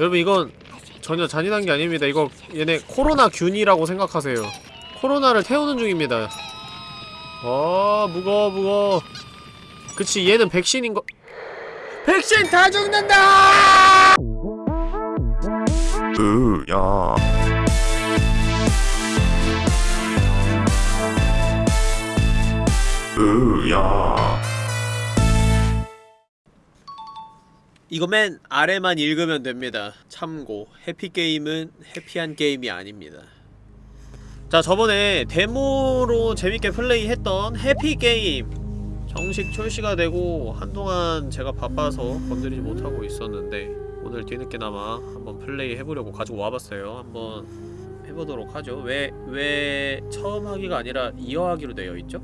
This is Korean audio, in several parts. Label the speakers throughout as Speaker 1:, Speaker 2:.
Speaker 1: 여러분 이건 전혀 잔인한 게 아닙니다. 이거 얘네 코로나 균이라고 생각하세요. 코로나를 태우는 중입니다. 어 무거워 무거워. 그치 얘는 백신인 거. 백신 다 죽는다!
Speaker 2: 으야 으야
Speaker 1: 이거 맨 아래만 읽으면 됩니다. 참고 해피게임은 해피한 게임이 아닙니다. 자 저번에 데모로 재밌게 플레이했던 해피게임 정식 출시가 되고 한동안 제가 바빠서 건드리지 못하고 있었는데 오늘 뒤늦게나마 한번 플레이 해보려고 가지고 와봤어요. 한번 해보도록 하죠. 왜, 왜 처음 하기가 아니라 이어하기로 되어 있죠?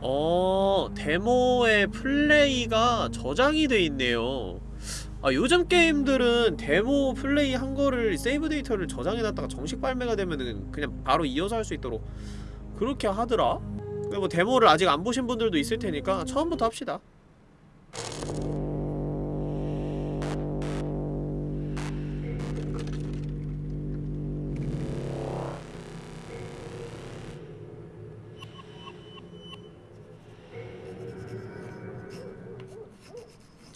Speaker 1: 어, 데모 플레이가 저장이 돼 있네요. 아, 요즘 게임들은 데모 플레이 한 거를 save 데이터를 저장해놨다가 정식 발매가 되면은 그냥 바로 이어서 할 수 있도록 그렇게 하더라? 근데 뭐 데모를 아직 안 보신 분들도 있을 테니까 처음부터 합시다.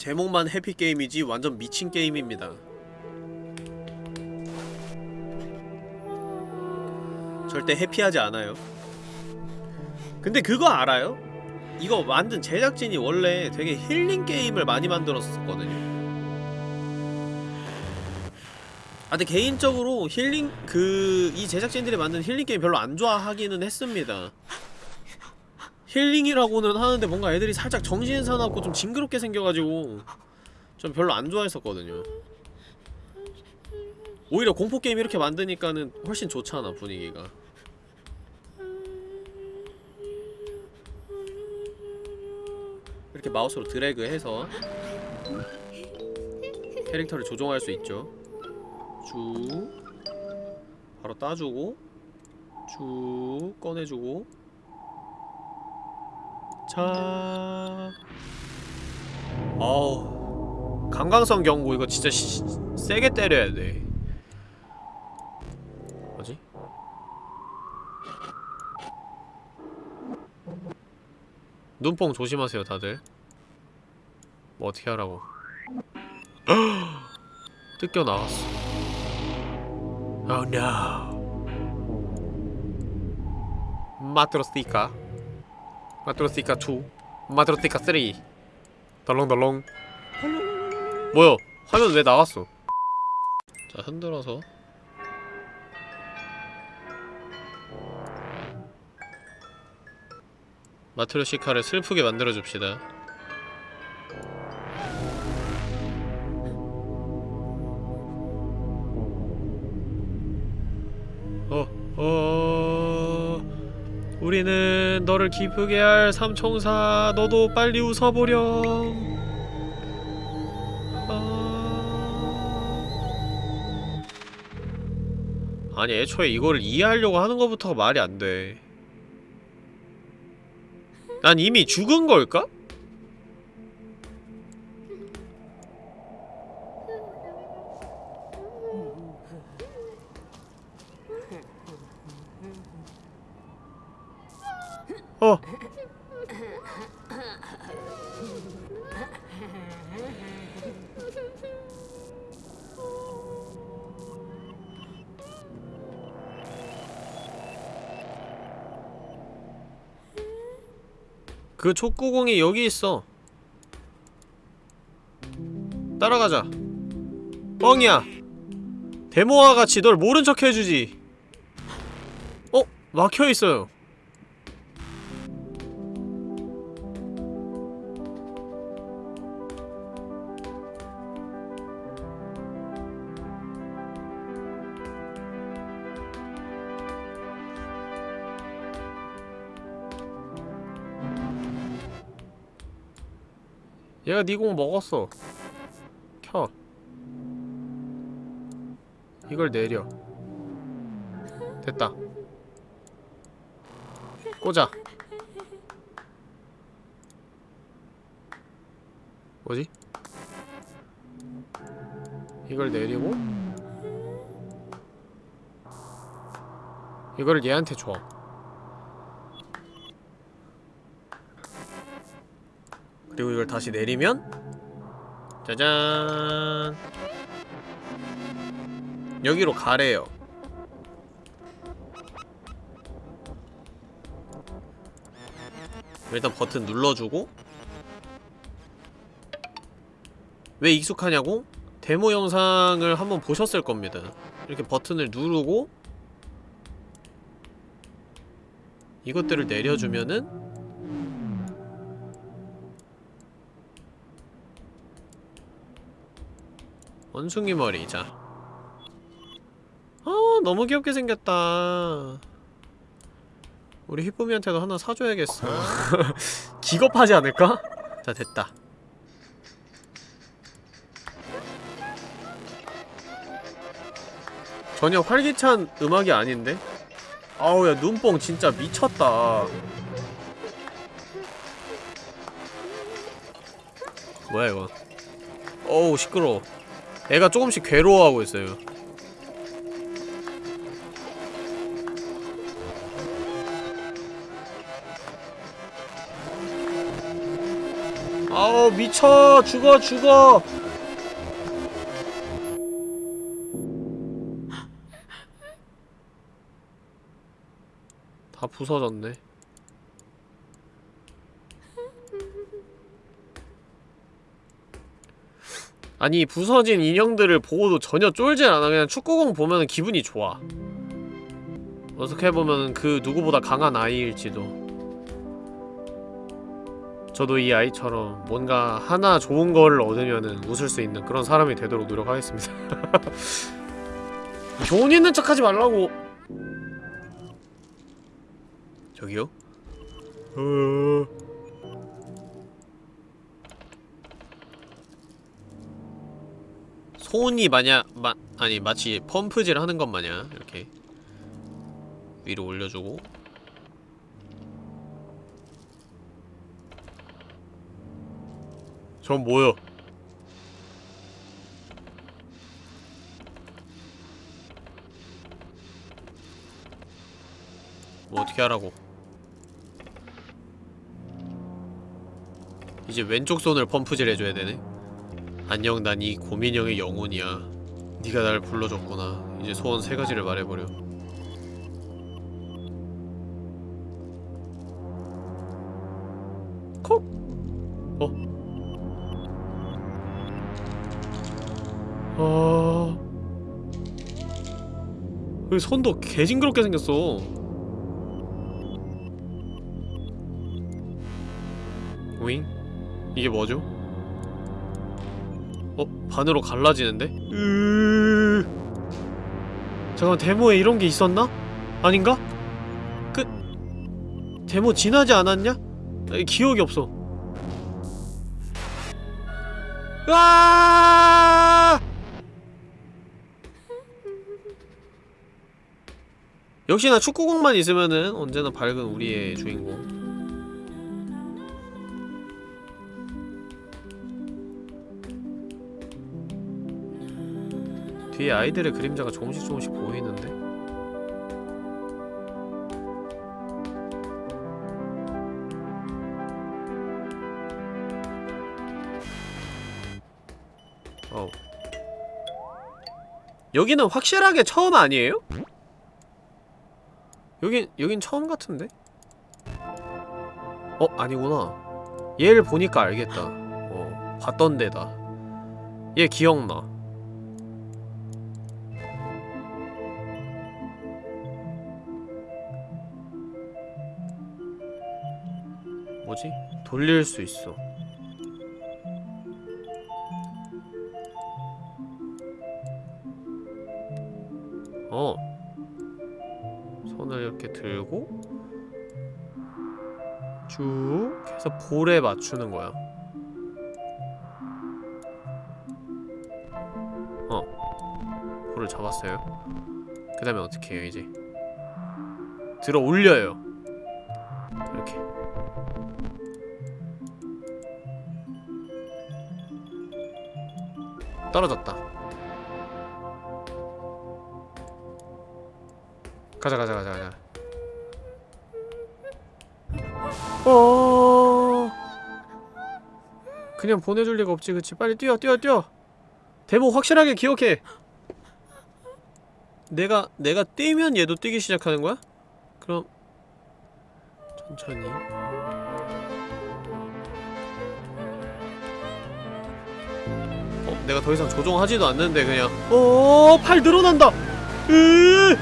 Speaker 1: 제목만 해피게임이지 완전 미친 게임입니다. 절대 해피하지 않아요. 근데 그거 알아요? 이거 만든 제작진이 원래 되게 힐링 게임을 많이 만들었었거든요. 아 근데 개인적으로 힐링 그 이 제작진들이 만든 힐링 게임 별로 안 좋아하기는 했습니다. 힐링이라고는 하는데 뭔가 애들이 살짝 정신 사납고 좀 징그럽게 생겨가지고 좀 별로 안 좋아했었거든요. 오히려 공포게임 이렇게 만드니까는 훨씬 좋잖아 분위기가. 이렇게 마우스로 드래그해서 캐릭터를 조종할 수 있죠. 쭉 바로 따주고 쭉 꺼내주고 자 아우 강강성 경고 이거 진짜 시, 세게 때려야 돼. 뭐지? 눈뽕 조심하세요 다들. 뭐 어떻게 하라고. 뜯겨 나왔어. Oh no. 마트로스티카 마트로스티카 2 마트로스티카 3 덜렁덜렁. 뭐야? 화면 왜 나왔어? 자 흔들어서. 마트로시카를 슬프게 만들어줍시다 너를 기쁘게 할 삼총사 너도 빨리 웃어보렴. 아... 아니 애초에 이거를 이해하려고 하는 것부터가 말이 안돼. 난 이미 죽은 걸까? 그 촉구공이 여기 있어. 따라가자. 뻥이야. 데모와 같이 널 모른 척 해주지. 어? 막혀있어요. 얘가 네 공 먹었어. 켜. 이걸 내려. 됐다. 꽂아. 뭐지? 이걸 내리고 이거를 얘한테 줘 그리고 이걸 다시 내리면 짜잔. 여기로 가래요. 일단 버튼 눌러주고 왜 익숙하냐고? 데모 영상을 한번 보셨을 겁니다. 이렇게 버튼을 누르고 이것들을 내려주면은 원숭이 머리 자. 아, 너무 귀엽게 생겼다. 우리 히쁨이한테도 하나 사줘야겠어. 기겁하지 않을까? 자 됐다. 전혀 활기찬 음악이 아닌데? 아우 야 눈뽕 진짜 미쳤다. 뭐야 이거? 어우 시끄러워 애가 조금씩 괴로워하고 있어요. 아우 미쳐. 죽어 죽어. 다 부서졌네 아니 부서진 인형들을 보고도 전혀 쫄질 않아. 그냥 축구공 보면 기분이 좋아. 어떻게 보면 그 누구보다 강한 아이일지도. 저도 이 아이처럼 뭔가 하나 좋은 거를 얻으면은 웃을 수 있는 그런 사람이 되도록 노력하겠습니다. 돈 있는 척 하지 말라고. 저기요? 어... 손이 마냥 마, 아니 마치 펌프질 하는 것 마냥 이렇게 위로 올려주고. 전 뭐요? 뭐 어떻게 하라고? 이제 왼쪽 손을 펌프질 해줘야 되네 안녕 난 이 고민형의 영혼이야 네가 날 불러줬구나 이제 소원 세 가지를 말해버려 콕! 어? 아... 여기 손도 개징그럽게 생겼어 윙? 이게 뭐죠? 어? 반으로 갈라지는데? 으... 잠깐만 데모에 이런 게 있었나? 아닌가? 그... 데모 지나지 않았냐? 에, 기억이 없어 으아! 역시나 축구공만 있으면은 언제나 밝은 우리의 주인공 뒤에 아이들의 그림자가 조금씩 조금씩 보이는데? 어우 여기는 확실하게 처음 아니에요? 여긴, 여긴 처음 같은데? 어? 아니구나 얘를 보니까 알겠다 어 봤던 데다 얘 기억나 뭐지? 돌릴 수 있어. 어. 손을 이렇게 들고 쭉 해서 볼에 맞추는 거야. 어. 볼을 잡았어요. 그 다음에 어떻게 해요 이제? 들어 올려요 떨어졌다. 가자 가자 가자 가자. 어. 그냥 보내줄 리가 없지 그치? 빨리 뛰어 뛰어 뛰어. 대목 확실하게 기억해. 내가 내가 뛰면 얘도 뛰기 시작하는 거야? 그럼 천천히. 내가 더 이상 조종하지도 않는데 그냥 어팔 늘어난다. 으.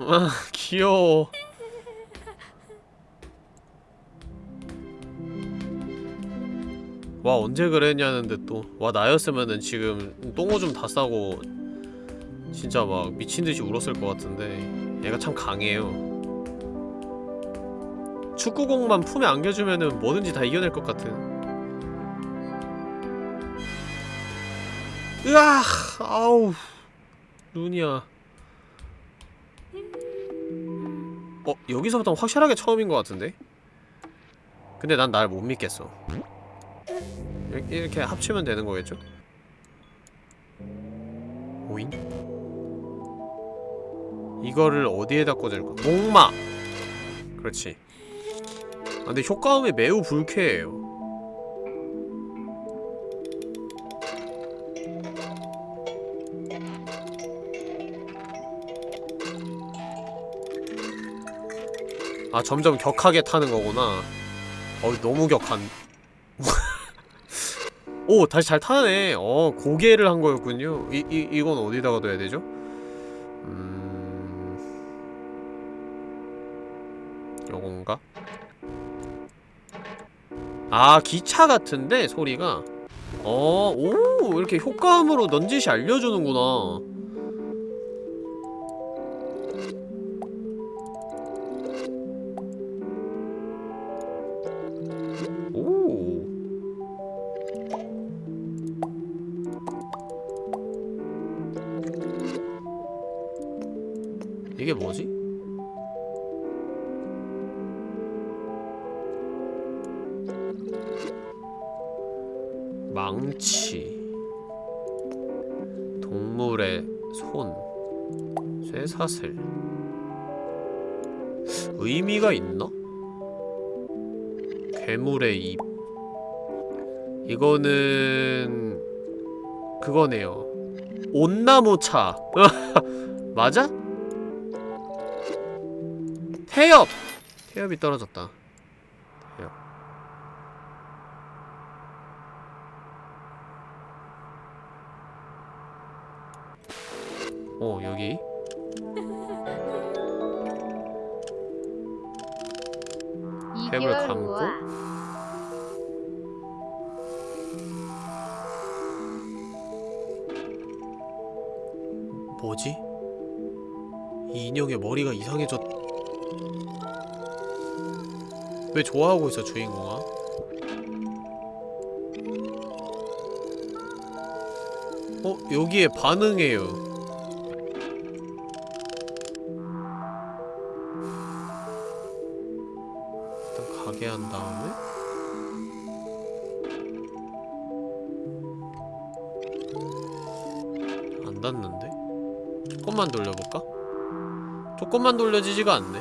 Speaker 1: 아 귀여워. 와 언제 그랬냐는데 또. 와 나였으면은 지금 똥오줌 다 싸고 진짜 막 미친듯이 울었을 것 같은데 얘가 참 강해요. 축구공만 품에 안겨주면은 뭐든지 다 이겨낼 것 같은. 으아 아우 눈이야. 어 여기서부터 확실하게 처음인 것 같은데? 근데 난 날 못 믿겠어. 이렇게, 이렇게 합치면 되는 거겠죠? 오잉? 이거를 어디에다 꽂을까? 목마! 그렇지. 아, 근데 효과음이 매우 불쾌해요. 아 점점 격하게 타는 거구나. 어 너무 격한. 오 다시 잘 타네. 어 고개를 한 거였군요. 이, 이, 이건 어디다가 둬야 되죠? 음... 요건가? 아 기차 같은데 소리가 어, 오 이렇게 효과음으로 넌지시 알려주는구나 이거는 그거네요 온나무차 맞아? 태엽! 태엽이 떨어졌다 태엽 어 여기
Speaker 3: 2개월
Speaker 1: 감고? 뭐지? 이 인형의 머리가 이상해졌... 왜 좋아하고 있어 주인공아? 어? 여기에 반응해요 조금만 돌려지지가 않네.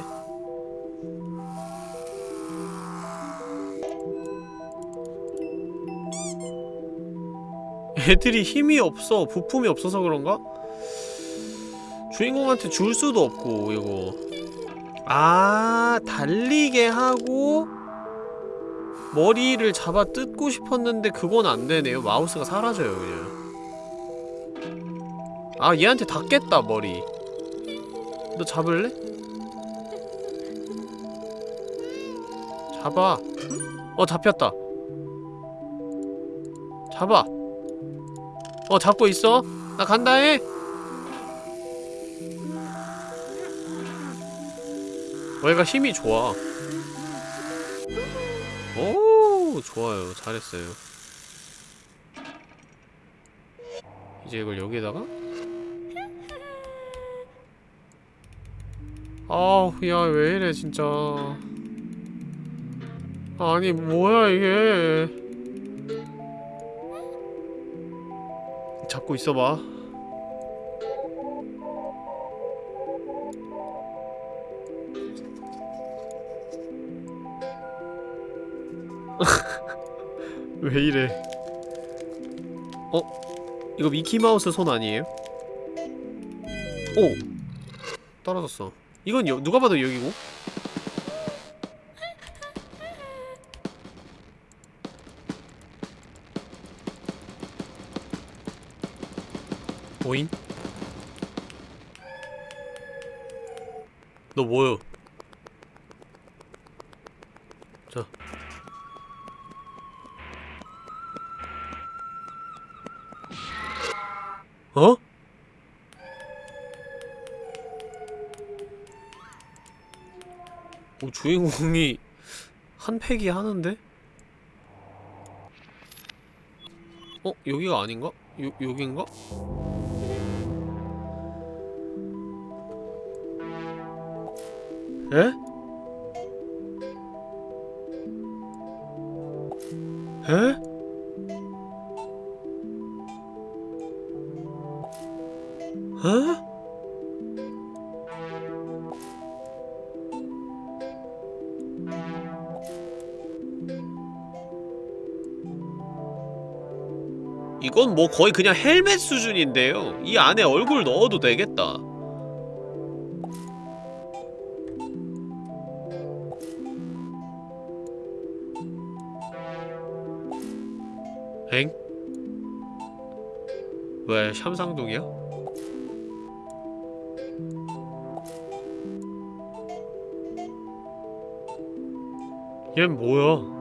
Speaker 1: 애들이 힘이 없어 부품이 없어서 그런가? 주인공한테 줄 수도 없고 이거. 아 달리게 하고 머리를 잡아 뜯고 싶었는데 그건 안 되네요. 마우스가 사라져요 그냥. 아 얘한테 닿겠다 머리. 너 잡을래? 잡아. 어 잡혔다. 잡아. 어 잡고 있어? 나 간다해. 어 얘가 힘이 좋아. 오 좋아요. 잘했어요. 이제 이걸 여기에다가? 아우 야 왜 이래 진짜 아니 뭐야 이게 잡고 있어봐 왜 이래 어? 이거 미키마우스 손 아니에요? 오! 떨어졌어 이건 여, 누가 봐도 여기고 너 뭐여? 자. 어? 오, 주인공이 한 팩이 하는데? 어? 여기가 아닌가? 요, 여긴가? 뭐 거의 그냥 헬멧 수준인데요. 이 안에 얼굴 넣어도 되겠다. 엥? 왜 샴상동이야? 얜 뭐야?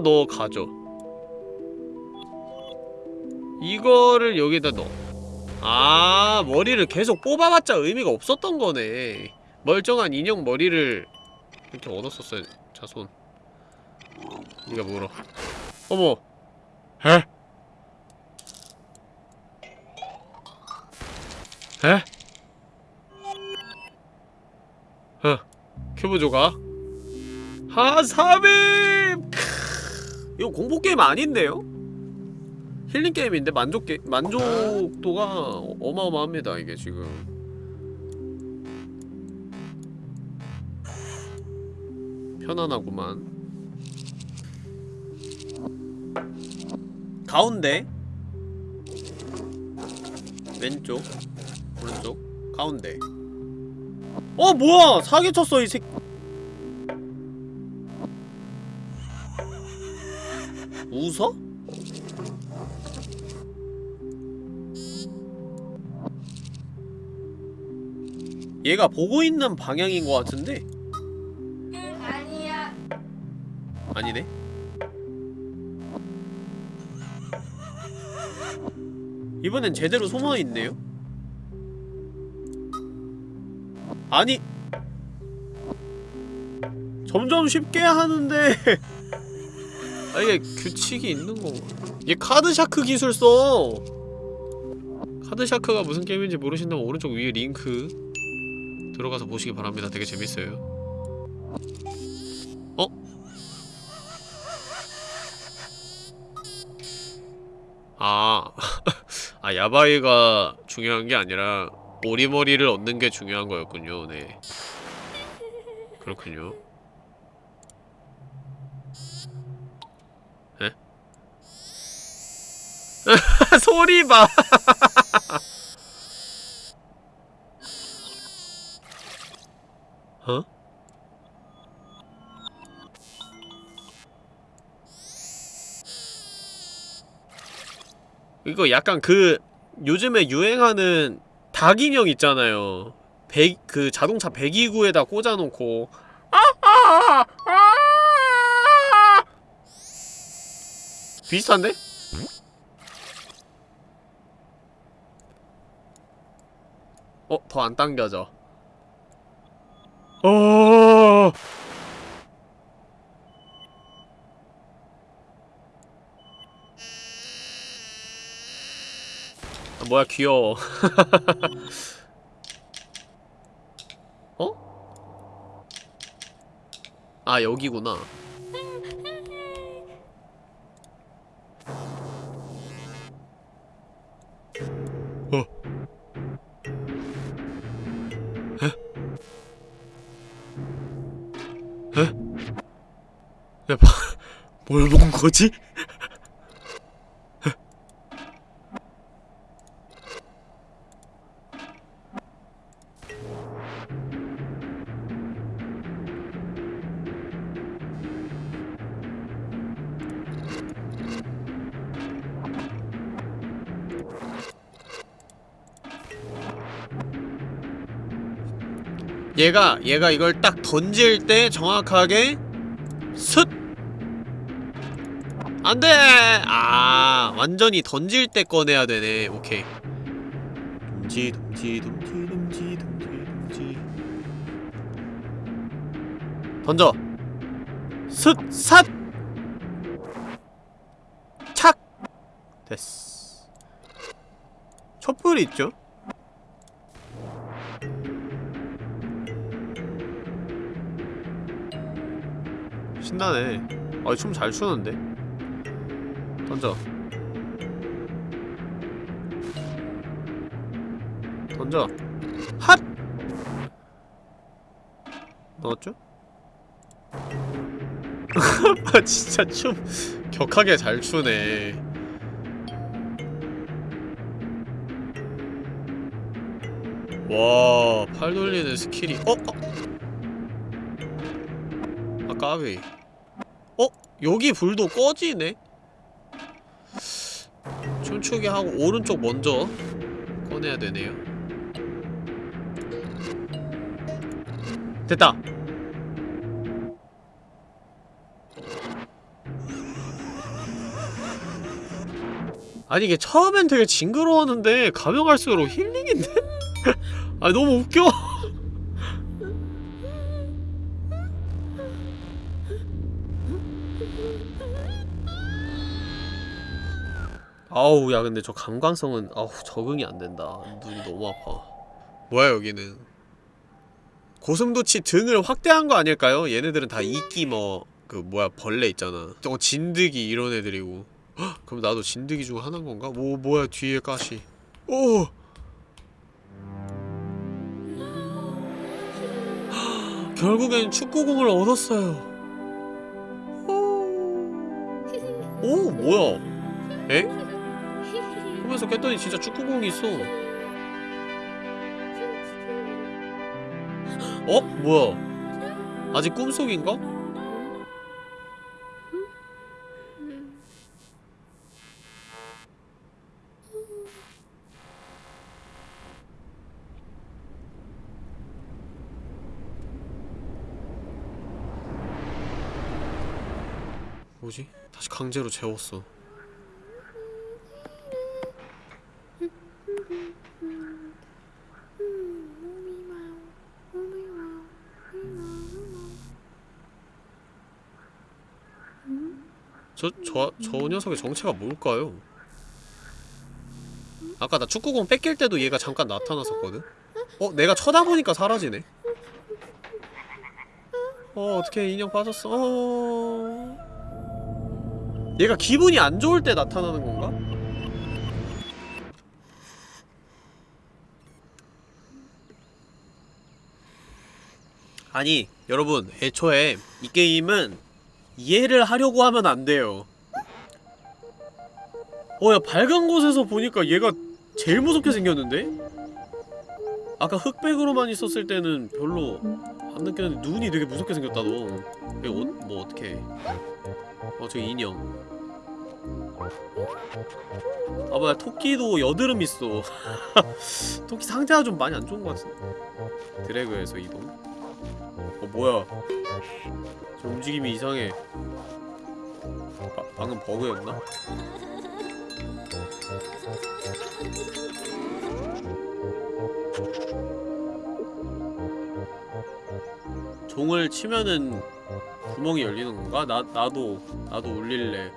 Speaker 1: 너 가져. 이거를 여기다 넣어. 아 머리를 계속 뽑아봤자 의미가 없었던 거네 멀쩡한 인형 머리를 이렇게 얻었었어야 자손 니가 물어 어머 에? 에? 어 큐브 조각 하사빔 이거 공포게임 아닌데요? 힐링 게임인데 만족 게 만족도가 어마어마합니다 이게 지금. 편안하구만. 가운데 왼쪽 오른쪽 가운데 어 뭐야 사기쳤어 이 새. 웃어? 얘가 보고 있는 방향인 것 같은데?
Speaker 3: 아니야.
Speaker 1: 아니네? 이번엔 제대로 숨어있네요? 아니 점점 쉽게 하는데 아 이게 규칙이 있는 건가 얘 카드샤크 기술 써 카드샤크가 무슨 게임인지 모르신다면 오른쪽 위에 링크 들어가서 보시기 바랍니다. 되게 재밌어요. 어? 아, 아 야바이가 중요한 게 아니라 오리머리를 얻는 게 중요한 거였군요. 네. 그렇군요. 소리 봐. 어? 이거 약간 그 요즘에 유행하는 닭 인형 있잖아요. 배, 그 자동차 배기구에다 꽂아놓고 비슷한데? 어, 더 안 당겨져. 어. 아, 뭐야 귀여워 어? 아 여기구나 어 뭘 본 거지? 얘가 얘가 이걸 딱 던질 때 정확하게 슥 안돼! 아 완전히 던질 때 꺼내야 되네. 오케이. 둠지 둠지 둠지 둠지 둠지 둠지. 던져. 슥 삿. 착. 됐어. 촛불이 있죠? 신나네. 아, 춤 잘 추는데? 던져 던져 핫! 넣었죠? 아 진짜 춤 격하게 잘 추네 와, 팔 돌리는 스킬이 어? 어? 아 까비 어? 여기 불도 꺼지네? 춤추게 하고 오른쪽 먼저 꺼내야 되네요 됐다! 아니 이게 처음엔 되게 징그러웠는데 가면 갈수록 힐링인데? 아 너무 웃겨 아우 야 근데 저 감광성은 아우 적응이 안 된다. 눈이 너무 아파. 뭐야 여기는? 고슴도치 등을 확대한 거 아닐까요? 얘네들은 다 이끼 뭐 그 뭐야 벌레 있잖아. 저거 진드기 이런 애들이고. 헉, 그럼 나도 진드기 중 하나인 건가? 뭐 뭐야 뒤에 가시. 오! 헉, 결국엔 축구공을 얻었어요. 오, 오 뭐야? 에? 꿈에서 깼더니 진짜 축구공이 있어 어? 뭐야 아직 꿈속인가? 뭐지? 다시 강제로 재웠어 저, 저, 저 녀석의 정체가 뭘까요? 아까 나 축구공 뺏길 때도 얘가 잠깐 나타났었거든? 어? 내가 쳐다보니까 사라지네? 어, 어떻게 인형 빠졌어? 어... 얘가 기분이 안 좋을 때 나타나는 건가? 아니, 여러분, 애초에 이 게임은 이해를 하려고 하면 안 돼요. 어, 야, 밝은 곳에서 보니까 얘가 제일 무섭게 생겼는데? 아까 흑백으로만 있었을 때는 별로 안 느꼈는데 눈이 되게 무섭게 생겼다, 너. 이거 어, 뭐 어떻게 어, 저 인형. 아, 뭐야, 토끼도 여드름 있어. 토끼 상태가 좀 많이 안 좋은 것 같은데. 드래그에서 이동. 어, 뭐야. 저 움직임이 이상해. 바, 방금 버그였나? 종을 치면은 구멍이 열리는 건가? 나, 나도, 나도 울릴래.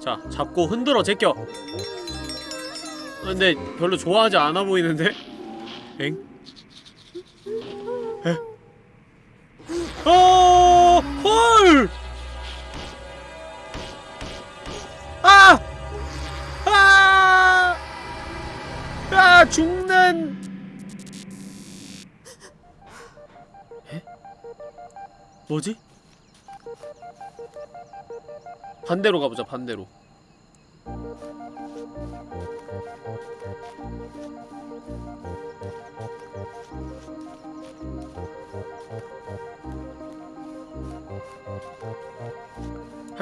Speaker 1: 자 잡고 흔들어 제껴 아, 근데 별로 좋아하지 않아 보이는데? 엥? 에? 어! 헐! 아! 아! 아! 죽는! 에? 뭐지? 반대로 가보자 반대로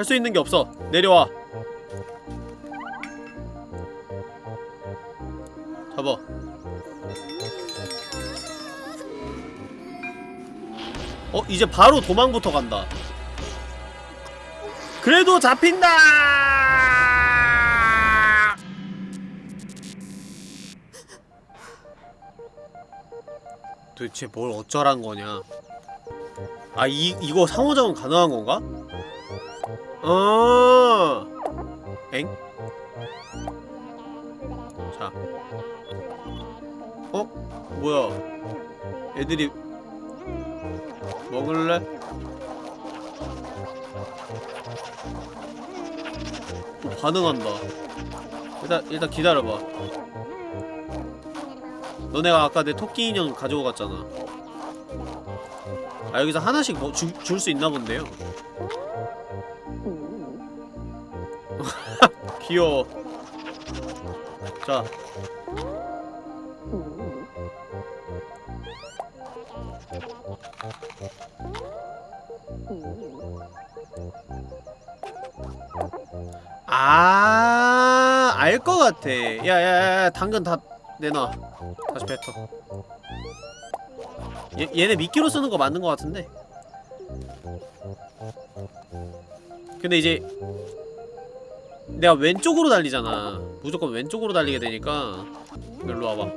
Speaker 1: 할 수 있는 게 없어. 내려와. 잡아. 어 이제 바로 도망부터 간다. 그래도 잡힌다! 도대체 뭘 어쩌란 거냐? 아 이, 이거 상호작용 가능한 건가? 어. 엥? 자. 어? 뭐야? 애들이 먹을래? 어, 반응한다. 일단 일단 기다려봐. 너네가 아까 내 토끼 인형 가지고 갔잖아. 아 여기서 하나씩 뭐 줄수 있나 본데요 귀여워 자 아, 알 것 같아. 야, 야, 야, 당근 다 내놔. 다시 뱉어. 얘, 얘네 미끼로 쓰는 거 맞는 거 같은데? 근데 이제 내가 왼쪽으로 달리잖아. 무조건 왼쪽으로 달리게 되니까 일로 와봐.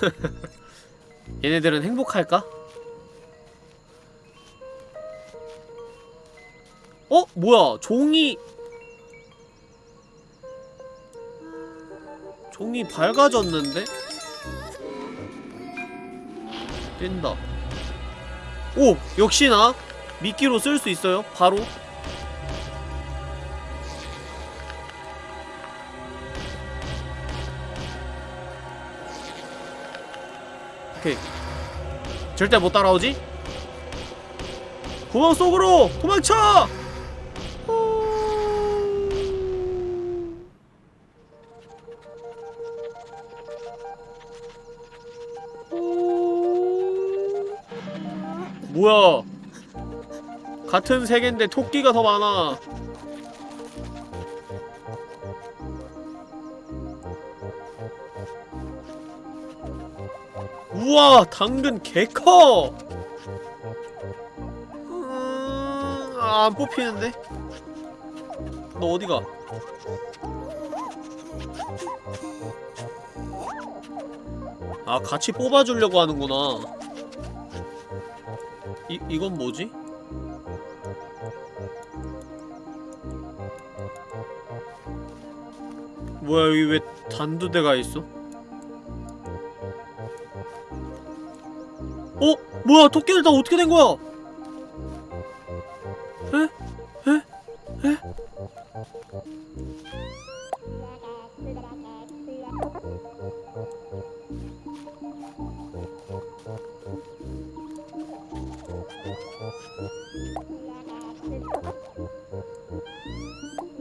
Speaker 1: 얘네들은 행복할까? 어? 뭐야 종이 종이 밝아졌는데? 뜬다 오! 역시나 미끼로 쓸 수 있어요 바로 오케이 절대 못 따라오지? 구멍 속으로 도망쳐! 뭐야? 같은 세계인데 토끼가 더 많아. 우와 당근 개커! 음, 아, 안 뽑히는데? 너 어디가? 아 같이 뽑아주려고 하는구나 이, 이건 뭐지? 뭐야 여기 왜 단두대가 있어? 어? 뭐야 토끼들 다 어떻게 된 거야? 에? 에? 에?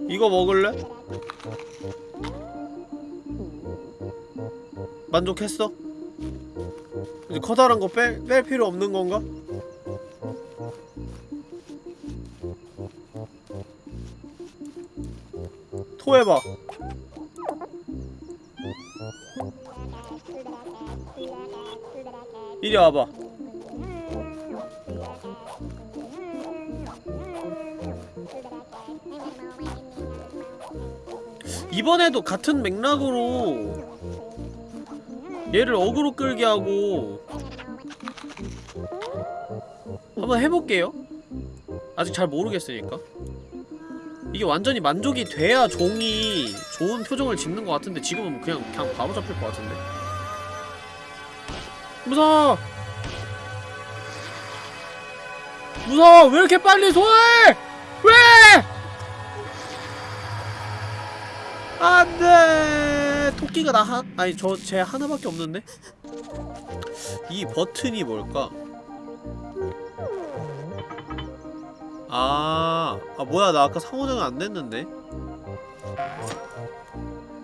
Speaker 1: 이거 먹을래? 만족했어? 이제 커다란 거 뺄, 뺄 필요 없는 건가? 토해봐 이리 와봐 이번에도 같은 맥락으로 얘를 어그로 끌게 하고 한번 해볼게요. 아직 잘 모르겠으니까. 이게 완전히 만족이 돼야 종이 좋은 표정을 짓는 것 같은데 지금은 그냥 그냥 바로 잡힐 것 같은데. 무서워! 무서워! 왜 이렇게 빨리 소화 안돼. 토끼가 나 한.. 아니 저쟤 하나밖에 없는데? 이 버튼이 뭘까? 아, 아 뭐야. 나 아까 상호작용 안 됐는데?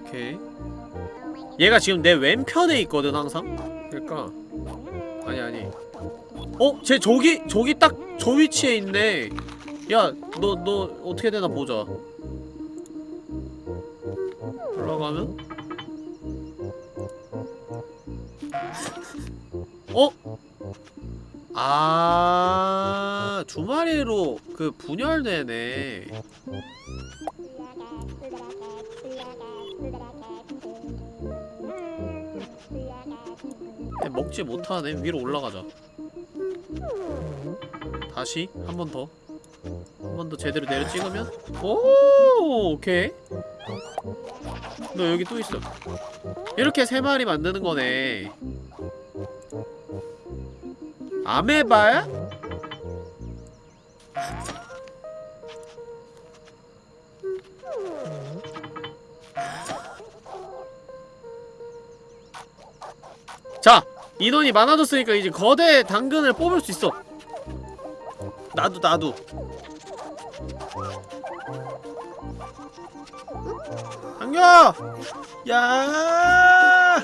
Speaker 1: 오케이. 얘가 지금 내 왼편에 있거든 항상? 그러니까. 아니 아니. 어? 쟤 저기 저기 딱 저 위치에 있네. 야 너 너 어떻게 되나 보자 가면 어? 아, 두 마리로 그 분열되네. 에, 먹지 못하네. 위로 올라가자. 다시 한 번 더. 한 번 더 제대로 내려 찍으면 오, 오케이. 너 여기 또 있어. 이렇게 세 마리 만드는 거네. 아메바야? 자! 인원이 많아졌으니까 이제 거대 당근을 뽑을 수 있어 나도 나도 당겨! 야!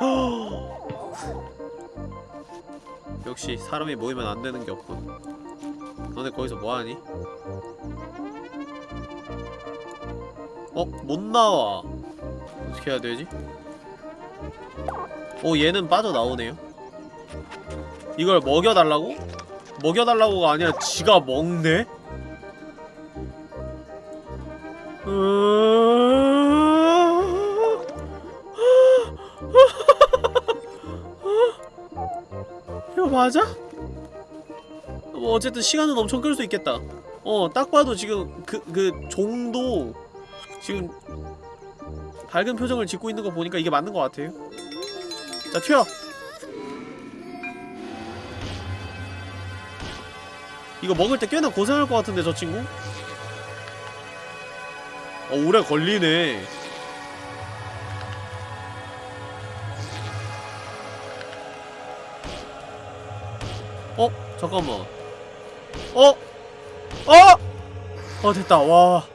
Speaker 1: 역시 사람이 모이면 안 되는 게 없군. 너네 거기서 뭐 하니? 어? 못 나와. 어떻게 해야 되지? 오, 얘는 빠져나오네요. 이걸 먹여달라고? 먹여달라고가 아니라 지가 먹네? 이거 맞아? 뭐 어쨌든 시간은 엄청 끌 수 있겠다 어 딱 봐도 지금 그, 그 종도 지금 밝은 표정을 짓고 있는 거 보니까 이게 맞는 것 같아요 자 튀어 이거 먹을 때 꽤나 고생할 것 같은데 저 친구? 어 오래 걸리네 어? 잠깐만 어? 어? 어 됐다 와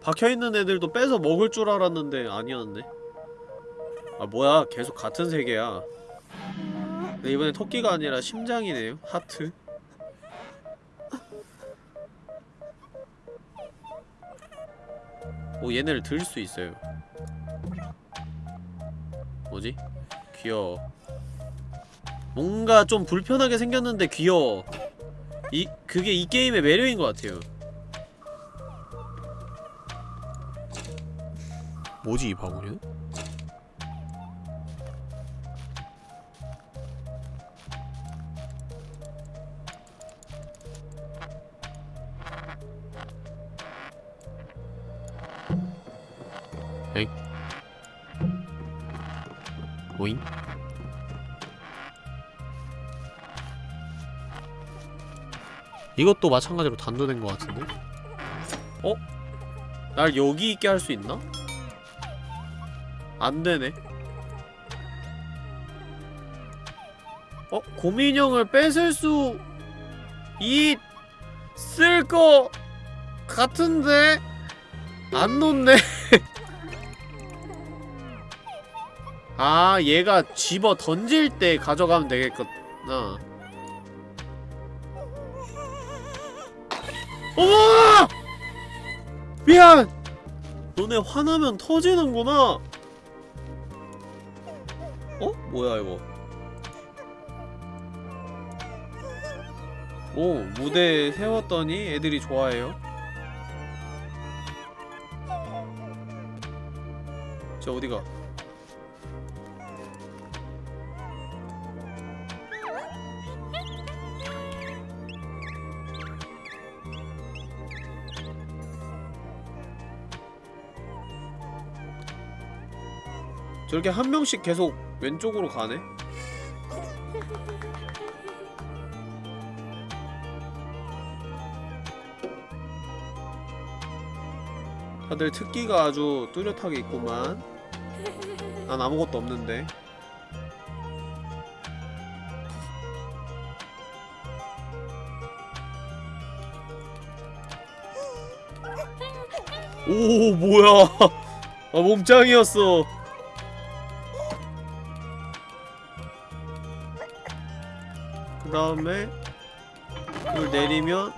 Speaker 1: 박혀있는 애들도 빼서 먹을 줄 알았는데 아니었네 아 뭐야 계속 같은 세계야 근데 이번엔 토끼가 아니라 심장이네요. 하트. 오 얘네를 들 수 있어요. 뭐지? 귀여워. 뭔가 좀 불편하게 생겼는데 귀여워. 이 그게 이 게임의 매력인 것 같아요. 뭐지 이 바구니는? 이것도 마찬가지로 단도된 것 같은데? 어? 날 여기 있게 할 수 있나? 안 되네. 어? 고민형을 뺏을 수 있을 거 같은데 안 놓네. 아, 얘가 집어 던질 때 가져가면 되겠구나. 어머! 미안! 너네 화나면 터지는구나. 어? 뭐야 이거 오 무대에 세웠더니 애들이 좋아해요 저 어디가? 저렇게 한 명씩 계속 왼쪽으로 가네? 다들 특기가 아주 뚜렷하게 있구만. 난 아무것도 없는데. 오 뭐야? 아 몸짱이었어 다음에 이걸 내리면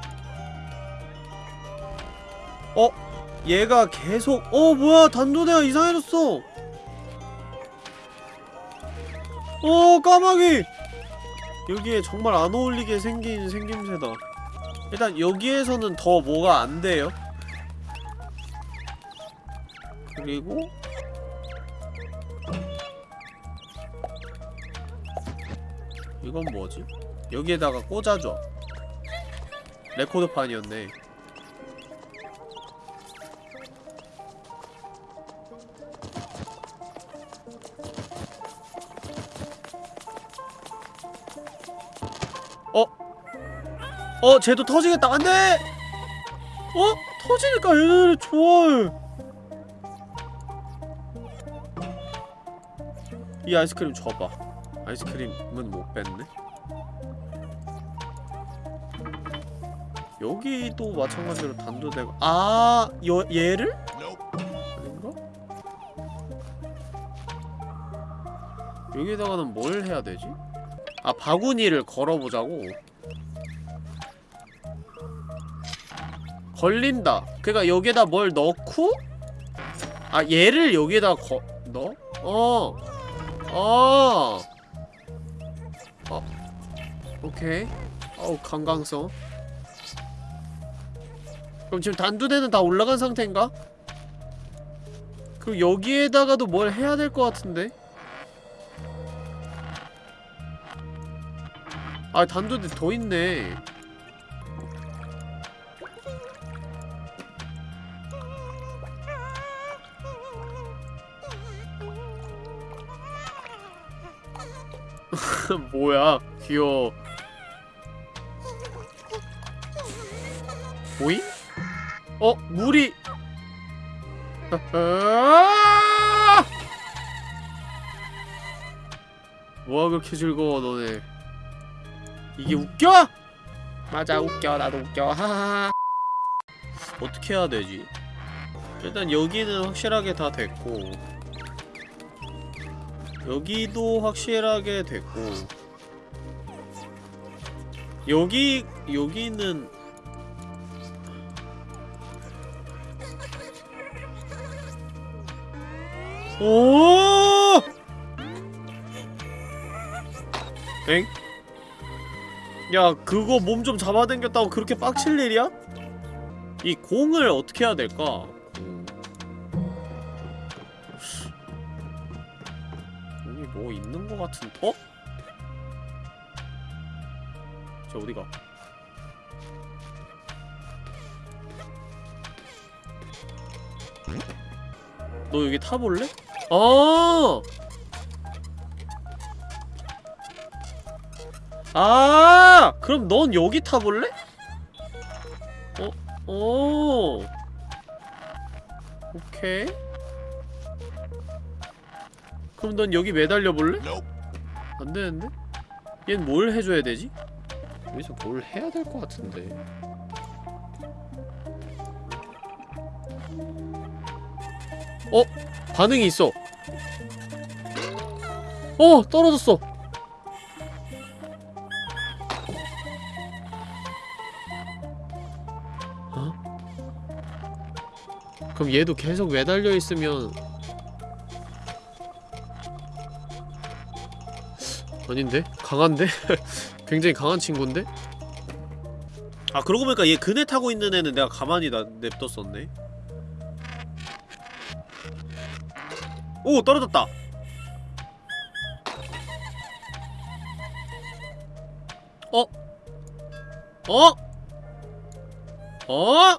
Speaker 1: 어? 얘가 계속 어 뭐야? 단도대가 이상해졌어. 어 까마귀! 여기에 정말 안 어울리게 생긴 생김새다. 일단 여기에서는 더 뭐가 안 돼요. 그리고 이건 뭐지? 여기에다가 꽂아줘 레코드판이었네 어? 어, 쟤도 터지겠다. 안 돼! 어? 터지니까 얘네들 좋아해. 이 아이스크림 줘봐. 아이스크림은 못 뺐네. 여기도 마찬가지로 단도대고 아, 여, 얘를? 아닌가? 여기다가는 뭘 해야 되지? 아 바구니를 걸어보자고 걸린다 그니까 여기에다 뭘 넣고 아 얘를 여기에다 거.. 넣어? 어 어. 어. 오케이 어우 강강성 그럼 지금 단두대는 다 올라간 상태인가? 그럼 여기에다가도 뭘 해야 될 것 같은데? 아 단두대 더 있네 뭐야 귀여워 보임? 어? 물이 아! 뭐가 그렇게 즐거워 너네 이게 웃겨? 맞아 웃겨 나도 웃겨 하하하 어떻게 해야 되지? 일단 여기는 확실하게 다 됐고 여기도 확실하게 됐고 여기 여기는 오! 엥? 야 그거 몸 좀 잡아당겼다고 그렇게 빡칠 일이야? 이 공을 어떻게 해야 될까? 음. 여기 뭐 있는 거 같은 어? 저 어디가? 너 여기 타볼래? 아! 아! 그럼 넌 여기 타볼래? 어? 오! 오케이. 그럼 넌 여기 매달려 볼래? 안 되는데? 얜 뭘 해줘야 되지? 여기서 뭘 해야 될 것 같은데. 어? 반응이 있어. 어! 떨어졌어! 어? 그럼 얘도 계속 매달려 있으면 아닌데? 강한데? 굉장히 강한 친구인데? 아 그러고 보니까 얘 그네 타고 있는 애는 내가 가만히 나, 냅뒀었네 오 떨어졌다 어? 어? 어?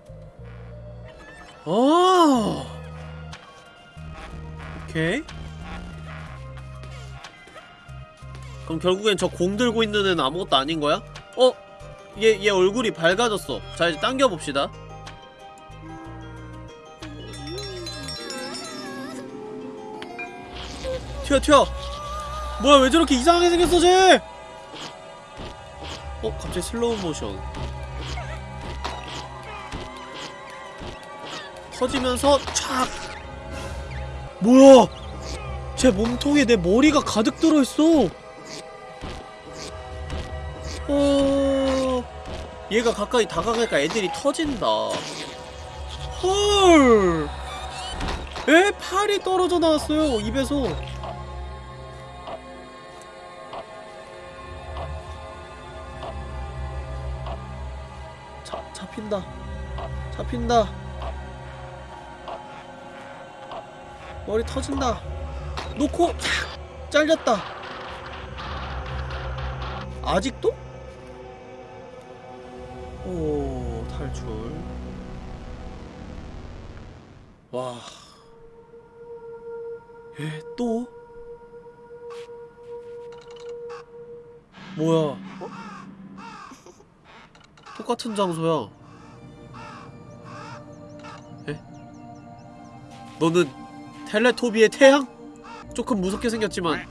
Speaker 1: 어? 오케이 그럼 결국엔 저 공 들고 있는 애는 아무것도 아닌 거야? 어? 얘, 얘 얼굴이 밝아졌어 자 이제 당겨봅시다 튀어 튀어. 뭐야 왜 저렇게 이상하게 생겼어 쟤? 어? 갑자기 슬로우 모션. 터지면서 촥. 뭐야? 제 몸통에 내 머리가 가득 들어있어. 어... 얘가 가까이 다가가니까 애들이 터진다. 헐! 에? 팔이 떨어져 나왔어요 입에서 잡힌다. 잡힌다. 머리 터진다. 놓고 탁 잘렸다. 아직도? 오 탈출. 와. 에? 또? 뭐야? 똑같은 장소야 너는 텔레토비의 태양? 조금 무섭게 생겼지만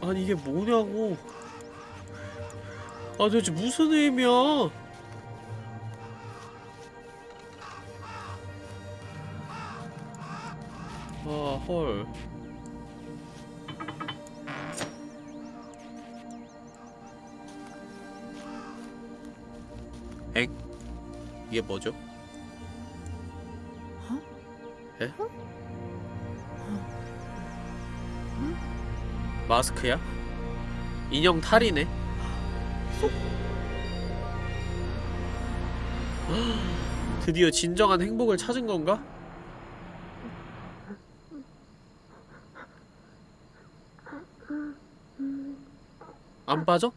Speaker 1: 아니 이게 뭐냐고 아 도대체 무슨 의미야 아 헐. 엥? 이게 뭐죠? 마스크야? 인형 탈이네. 드디어 진정한 행복을 찾은 건가? 안 빠져?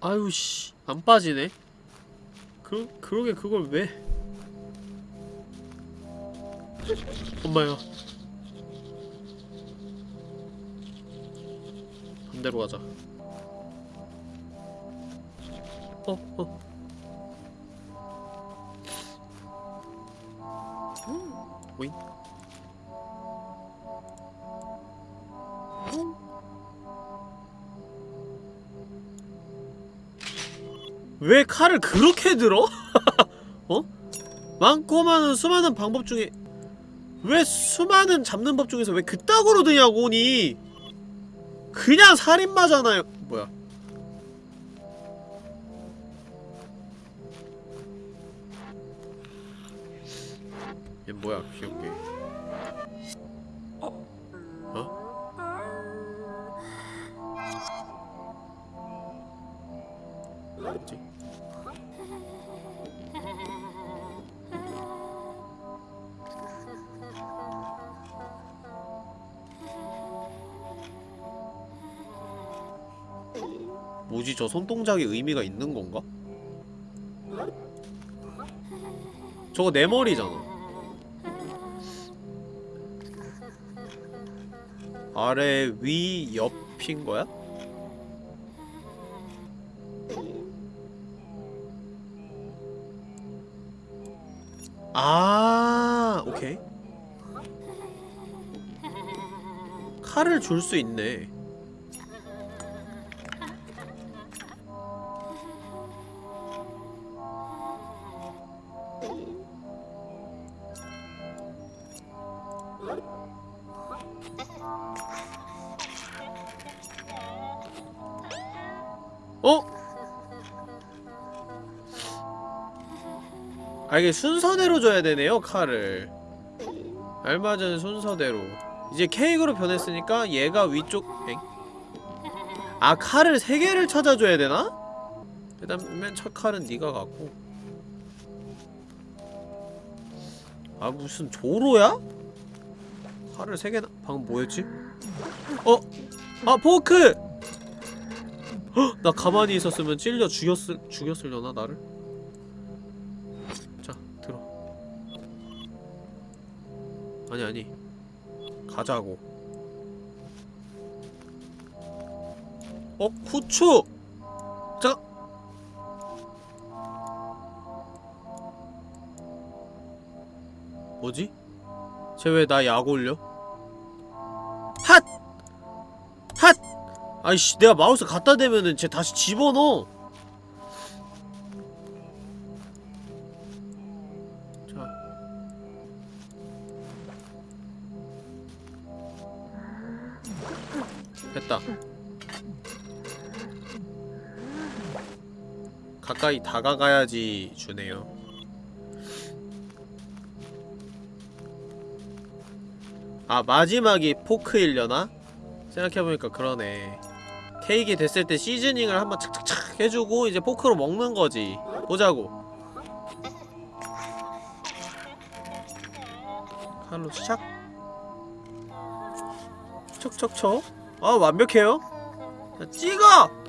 Speaker 1: 아유 씨, 안 빠지네. 그 그러게 그걸 왜? 엄마야. 반대로 가자. 어, 어. 오잉? 왜 칼을 그렇게 들어? 어? 많고 많은 수많은 방법 중에 왜 수많은 잡는 법 중에서 왜 그따구로 드냐고니. 그냥 살인마잖아요. 뭐야? 얘 뭐야 귀엽게 저 손동작에 의미가 있는 건가? 저거 내 머리잖아 아래 위 옆인 거야? 아 오케이 칼을 줄 수 있네 어? 아 이게 순서대로 줘야 되네요 칼을 알맞은 순서대로 이제 케이크로 변했으니까 얘가 위쪽 엥? 아 칼을 세 개를 찾아줘야 되나? 일단 맨 첫 칼은 네가 갖고 아 무슨 조로야? 칼을 세 개나 방금 뭐였지? 어? 아 포크! 헉! 나 가만히 있었으면 찔려 죽였을 죽였으려나 나를? 자 들어 아니 아니 가자고 어? 후추! 자 뭐지? 쟤 왜 나 약 올려? 아이씨 내가 마우스 갖다 대면은 쟤 다시 집어넣어. 자. 됐다. 가까이 다가가야지 주네요. 아 마지막이 포크일려나? 생각해보니까 그러네 케이크 됐을 때 시즈닝을 한번 착착착 해주고 이제 포크로 먹는 거지. 보자고. 칼로 시작 척척척 아 완벽해요? 자, 찍어!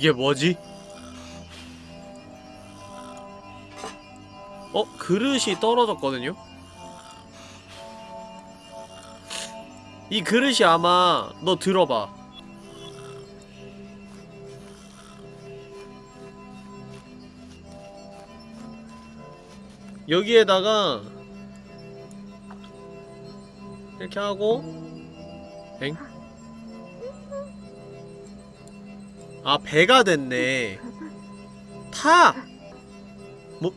Speaker 1: 이게 뭐지? 어? 그릇이 떨어졌거든요? 이 그릇이 아마 너 들어봐 여기에다가 이렇게 하고 엥? 아 배가 됐네 타! 못?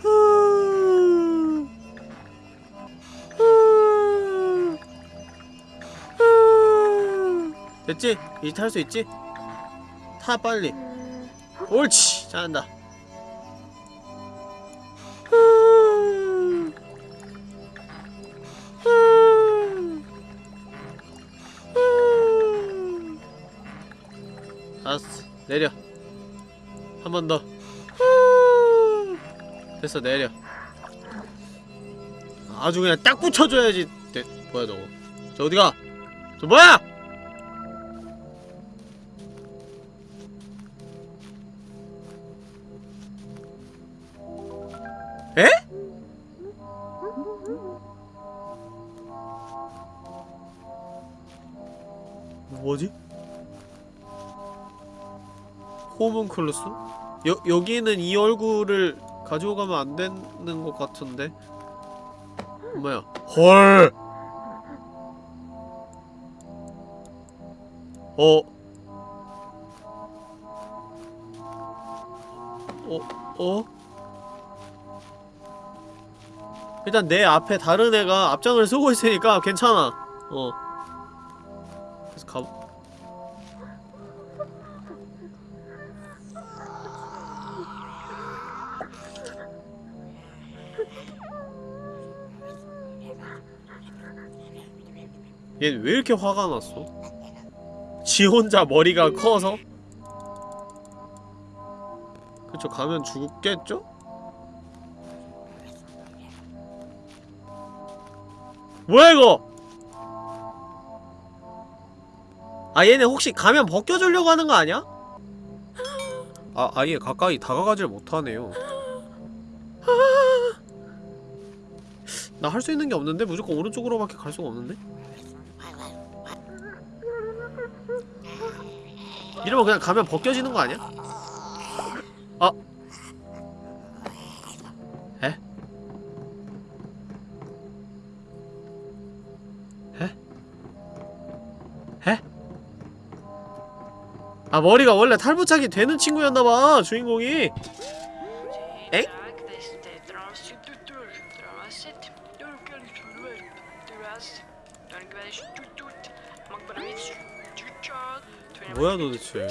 Speaker 1: 후. 후. 후. 됐지? 이제 탈 수 있지? 타 빨리 옳지 잘한다 번더 됐어 내려 아주 그냥 딱 붙여줘야지 돼. 뭐야 저거 저 어디가 저 뭐야 에? 뭐지? 호문클루스? 여, 여기는 이 얼굴을 가지고 가면 안 되는 것 같은데? 뭐야? 헐! 어? 어? 어? 일단 내 앞에 다른 애가 앞장을 서고 있으니까 괜찮아. 어. 얘는 왜 이렇게 화가 났어? 지 혼자 머리가 커서? 그쵸 가면 죽겠죠? 뭐야 이거! 아 얘네 혹시 가면 벗겨주려고 하는 거 아니야? 아 아예 가까이 다가가질 못하네요 나 할 수 있는 게 없는데? 무조건 오른쪽으로밖에 갈 수가 없는데? 이러면 그냥 가면 벗겨지는 거 아니야? 아 에? 에? 에? 아 머리가 원래 탈부착이 되는 친구였나봐 주인공이? 뭐야 도대체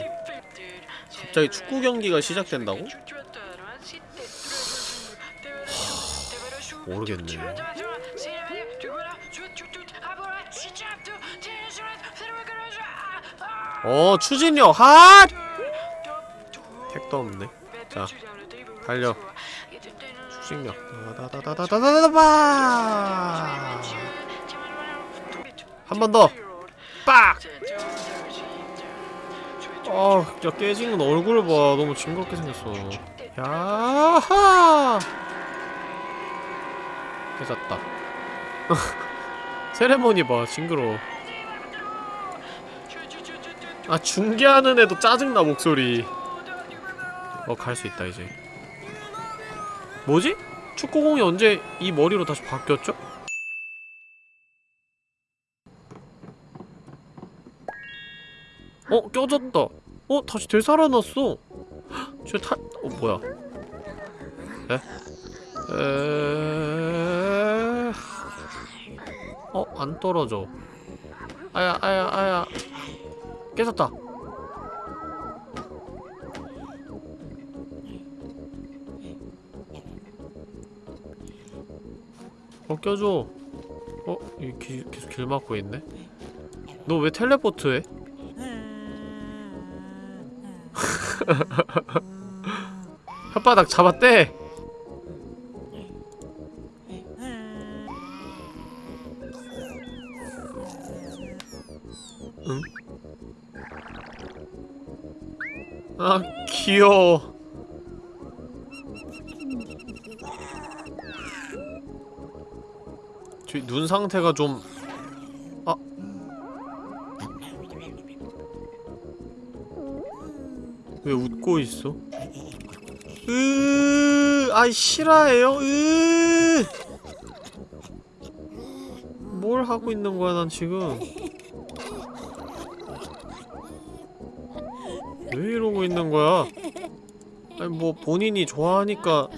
Speaker 1: 갑자기 축구 경기가 시작된다고? 모르겠네 어 추진력 핫! 택도 없네 자 달려 추진력 다다다다다다다다바 한번 더! 빡! 아, 야 깨진 건 얼굴을 봐. 너무 징그럽게 생겼어. 야하! 깨졌다. 세레모니 봐, 징그러워. 아, 중계하는 애도 짜증나, 목소리. 어, 갈 수 있다, 이제. 뭐지? 축구공이 언제 이 머리로 다시 바뀌었죠? 어 껴졌다 어 다시 되살아났어 저 탈.. 어 뭐야 에? 에... 어? 안 떨어져 아야 아야 아야 깨졌다 어 껴줘 어? 계속 길 막고 있네 너 왜 텔레포트 해? 혓바닥 잡았대! 응? 아 귀여워 저눈 상태가 좀 왜 웃고 있어? 으, 아이 실화예요? 으. 뭘 하고 있는 거야 난 지금? 왜 이러고 있는 거야? 아니 뭐 본인이 좋아하니까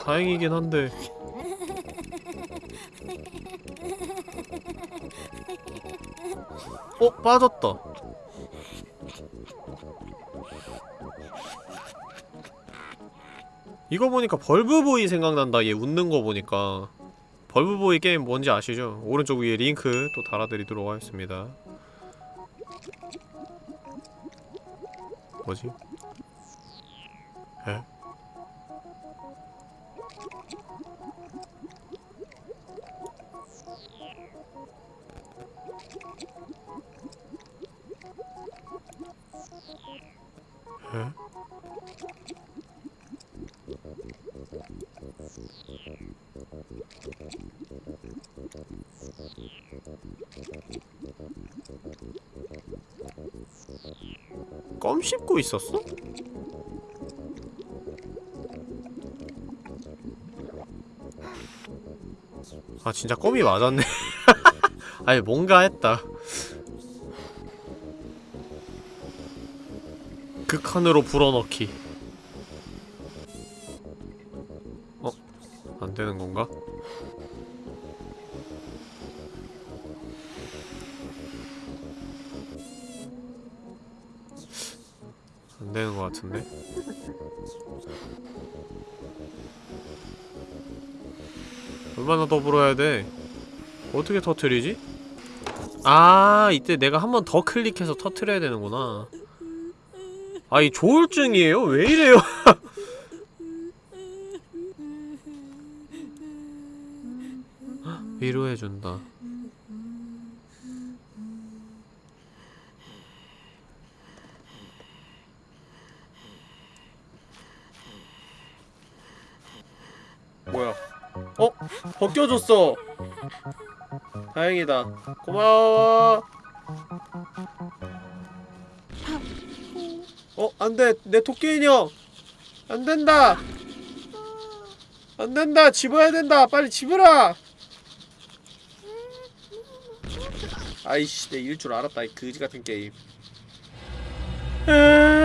Speaker 1: 다행이긴 한데 어? 빠졌다 이거 보니까 벌브보이 생각난다 얘 웃는 거 보니까 벌브보이 게임 뭔지 아시죠? 오른쪽 위에 링크 또 달아드리도록 하겠습니다 뭐지? 에? 에? 껌 씹고 있었어? 아 진짜 껌이 맞았네. 아니 뭔가 했다. 극한으로 불어넣기 얼마나 더 불어야 돼? 어떻게 터트리지? 아 이때 내가 한 번 더 클릭해서 터트려야 되는구나 아 이 조울증이에요? 왜 이래요? 위로해준다 뭐야 어? 벗겨줬어. 다행이다. 고마워. 안돼. 내 토끼 인형. 안된다. 안된다. 집어야 된다. 빨리 집어라. 아이씨 내일줄 알았다 이 그지같은 게임. 아.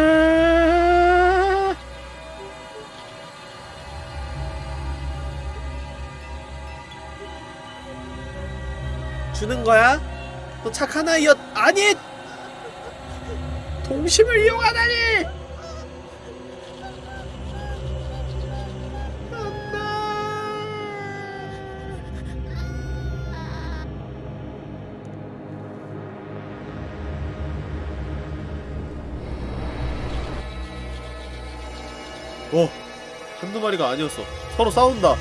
Speaker 1: 주는 거야? 너 착한 아이였 아니! 동심을 이용하다니! 어 한두 마리가 아니었어. 서로 싸운다.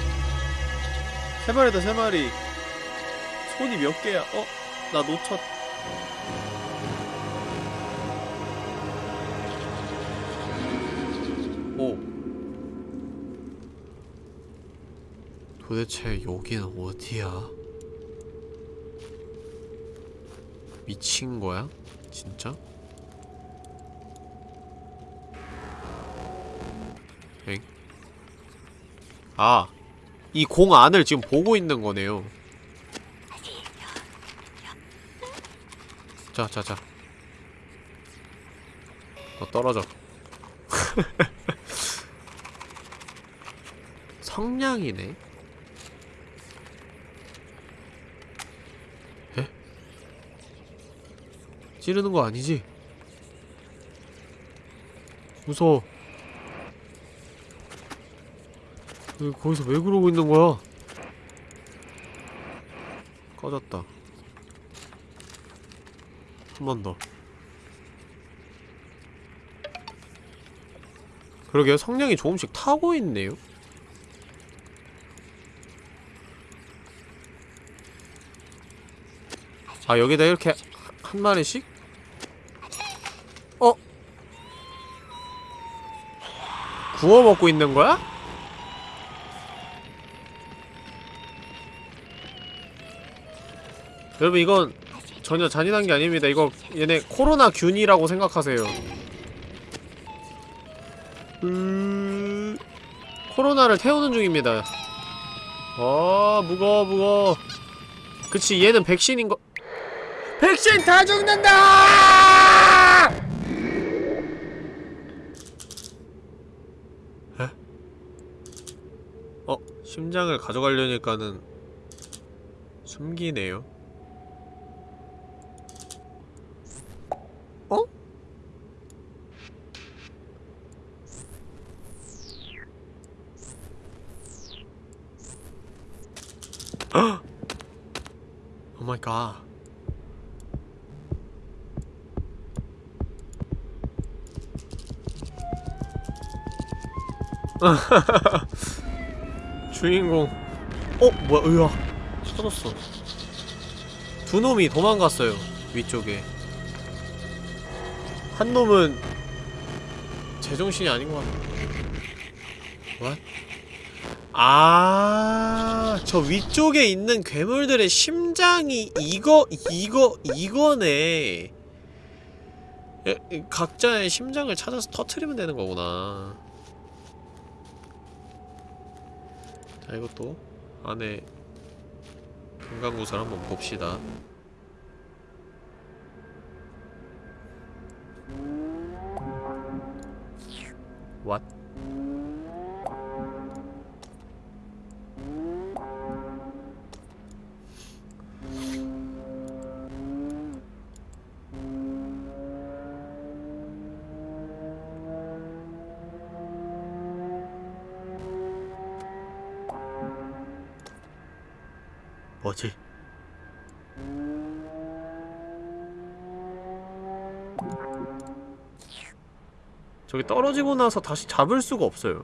Speaker 1: 세 마리다 세 마리 손이 몇 개야 어? 나 놓쳤 오 도대체 여기는 어디야? 미친 거야? 진짜? 엥? 아, 이 공 안을 지금 보고 있는 거네요. 자, 자, 자. 너 떨어져. 성냥이네? 에? 찌르는 거 아니지? 무서워. 왜 거기서 왜 그러고 있는 거야? 꺼졌다. 한 번 더. 그러게요. 성냥이 조금씩 타고 있네요. 아, 여기다 이렇게 하- 한 마리씩? 어? 구워 먹고 있는 거야? 여러분 이건 전혀 잔인한 게 아닙니다. 이거 얘네 코로나 균이라고 생각하세요. 음... 코로나를 태우는 중입니다. 어 무거워 무거워. 그치 얘는 백신인 거. 백신 다 죽는다! 에? 어 심장을 가져가려니까는 숨기네요. 주인공. 어, 뭐야, 으아. 터졌어. 두 놈이 도망갔어요. 위쪽에. 한 놈은 제정신이 아닌 것 같아. What? 아, 저 위쪽에 있는 괴물들의 심장이 이거, 이거, 이거네. 예, 이 각자의 심장을 찾아서 터트리면 되는 거구나. 자, 이것도 안에 금강구슬 한번 봅시다. 저기 떨어지고 나서 다시 잡을 수가 없어요.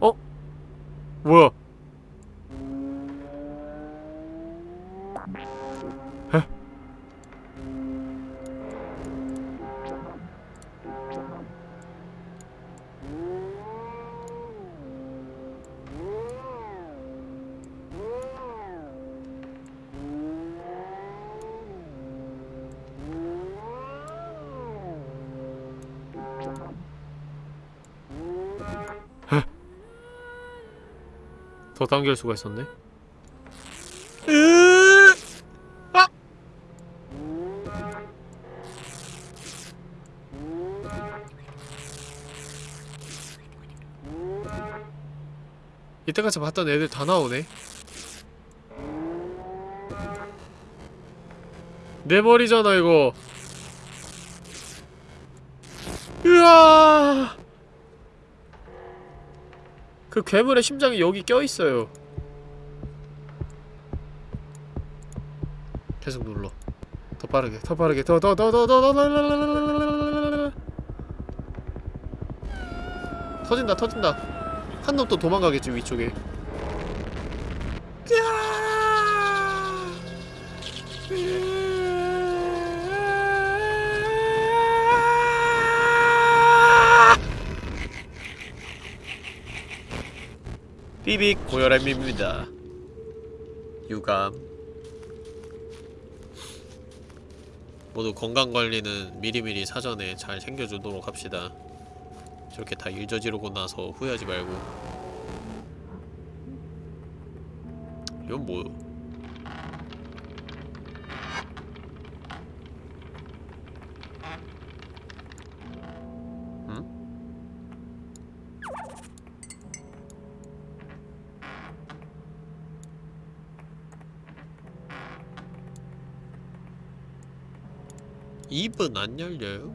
Speaker 1: 어? 뭐야? 더 당길 수가 있었네 으 아! 이때까지 봤던 애들 다 나오네 내 머리잖아 이거 그 괴물의 심장이 여기 껴있어요 계속 눌러 더 빠르게 더 빠르게 더 더 더 더더 터진다 터진다 한 놈 또 도망가겠지 위쪽에 삐빅 고혈압입니다. 유감. 모두 건강관리는 미리미리 사전에 잘 챙겨주도록 합시다. 저렇게 다 일 저지르고 나서 후회하지 말고. 이건 뭐 응? 입은 안 열려요?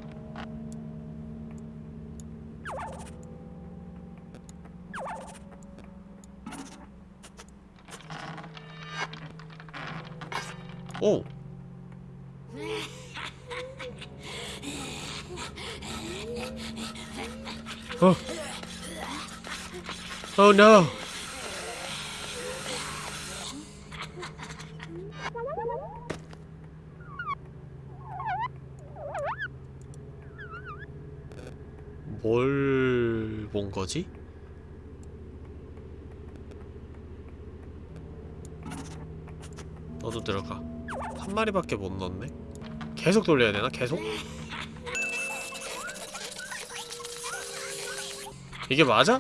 Speaker 1: 오! 어. Oh no. 1밖에 못 넣었네 계속 돌려야 되나? 계속? 이게 맞아?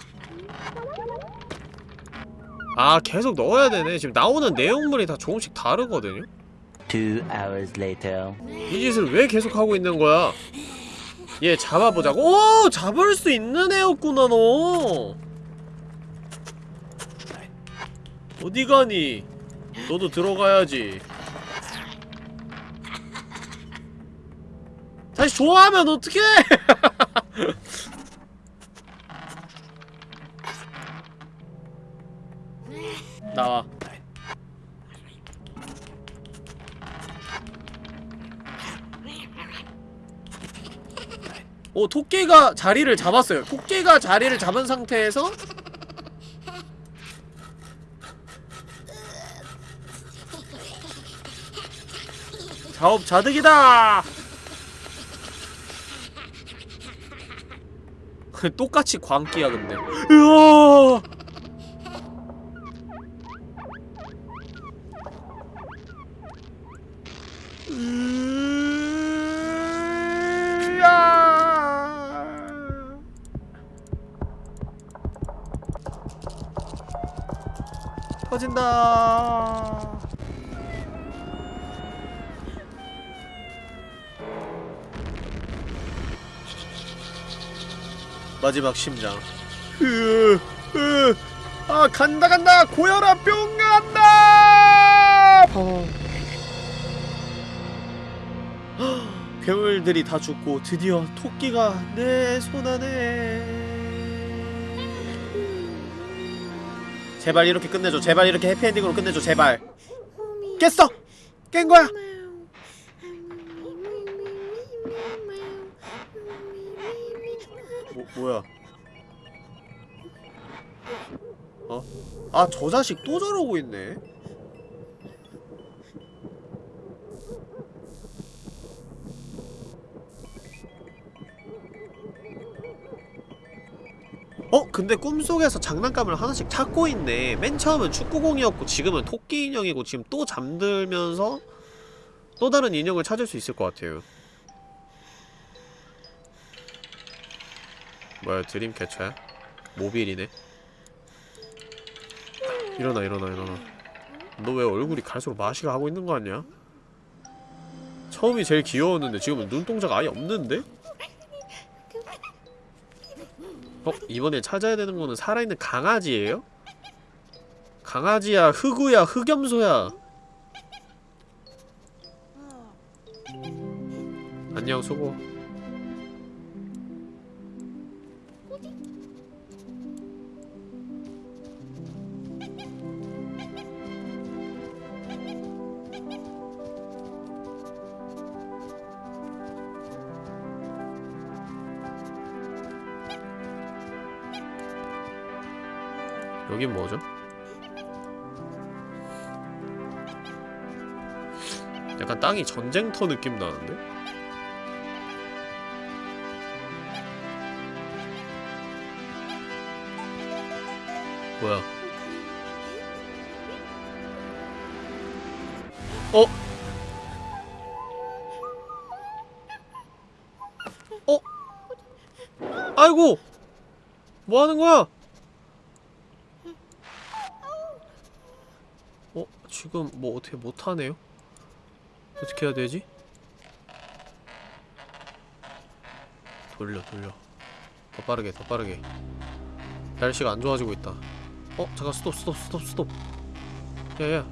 Speaker 1: 아 계속 넣어야 되네 지금 나오는 내용물이 다 조금씩 다르거든요? 이 짓을 왜 계속 하고 있는 거야? 얘 잡아보자고 오! 잡을 수 있는 애였구나 너 어디 가니? 너도 들어가야지 다시 좋아하면 어떡해! 나와. 오, 토끼가 자리를 잡았어요. 토끼가 자리를 잡은 상태에서 자업자득이다! 똑같이 광기야 근데 으아! 터진다. 마지막 심장. 으, 으, 아 간다 간다 고혈압 병 간다. 어. 헉, 괴물들이 다 죽고 드디어 토끼가 내 손 안에. 제발 이렇게 끝내줘. 제발 이렇게 해피엔딩으로 끝내줘. 제발. 깼어. 깬 거야. 뭐, 뭐야? 어? 아, 저 자식 또 저러고 있네. 어? 근데 꿈속에서 장난감을 하나씩 찾고 있네. 맨 처음은 축구공이었고 지금은 토끼 인형이고 지금 또 잠들면서 또 다른 인형을 찾을 수 있을 것 같아요. 뭐야 드림 캐쳐야? 모빌이네 일어나 일어나 일어나 너 왜 얼굴이 갈수록 마시가 하고 있는 거 아니야? 처음이 제일 귀여웠는데 지금은 눈동자가 아예 없는데? 어? 이번에 찾아야 되는 거는 살아있는 강아지예요? 강아지야 흑우야 흑염소야 안녕 수고 여긴 뭐죠? 약간 땅이 전쟁터 느낌 나는데? 뭐야? 어? 어? 아이고! 뭐 하는 거야? 어? 지금 뭐 어떻게 못하네요? 어떻게 해야 되지? 돌려 돌려 더 빠르게 더 빠르게 날씨가 안 좋아지고 있다 어? 잠깐 스톱 스톱 스톱 스톱 야야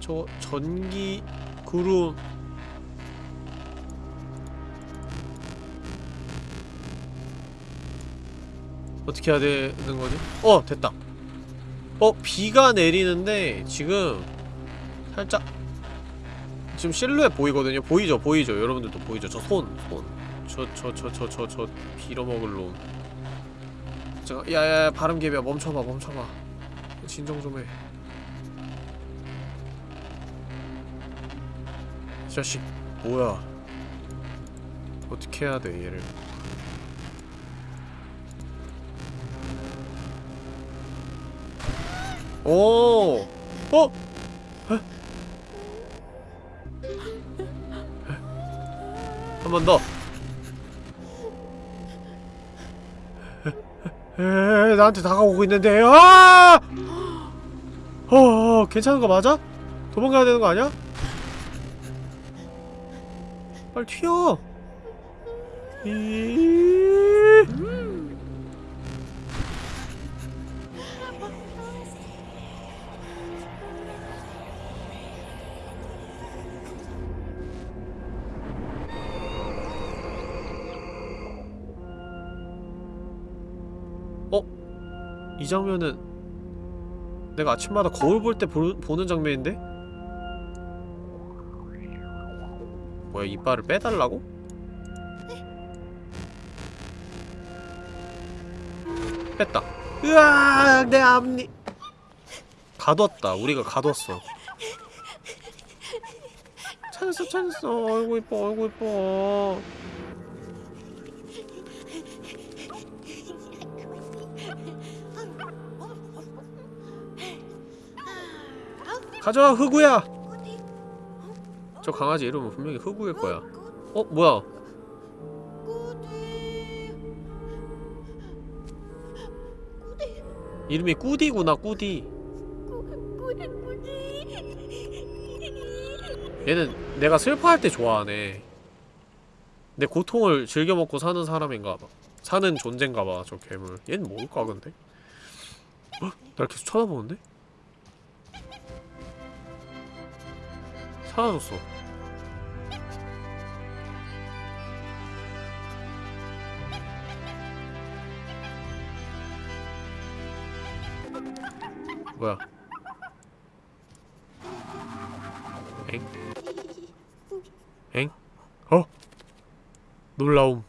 Speaker 1: 저거 전기 구름 어떻게 해야 되는 거지? 어! 됐다 어? 비가 내리는데 지금 살짝 지금 실루엣 보이거든요? 보이죠? 보이죠? 여러분들도 보이죠? 저 손! 손! 저 저 저 저 저 저 빌어먹을 놈 잠깐 야야야 바람개비야 멈춰봐 멈춰봐 진정 좀해 이 자식 뭐야 어떻게 해야 돼 얘를 오! 어? 한 번 더. 에, 나한테 다가오고 있는데, 아! 어, 어, 괜찮은 거 맞아? 도망가야 되는 거 아니야? 빨리 튀어! 이... 이 장면은 내가 아침마다 거울 볼 때 보는 장면인데? 뭐야 이빨을 빼달라고? 뺐다. 으악 내 앞니. 가뒀다. 우리가 가뒀어. 찾았어 찾았어 어이구 이뻐 어이구 이뻐 가져와 흑우야 저 강아지 이름은 분명히 흑우일 거야 어 뭐야 이름이 꾸디구나 꾸디 얘는 내가 슬퍼할 때 좋아하네 내 고통을 즐겨 먹고 사는 사람인가봐 사는 존재인가봐 저 괴물 얘는 뭘까 근데? 어? 날 계속 쳐다보는데? 사라졌어 뭐야 엥? 엥? 어? 놀라움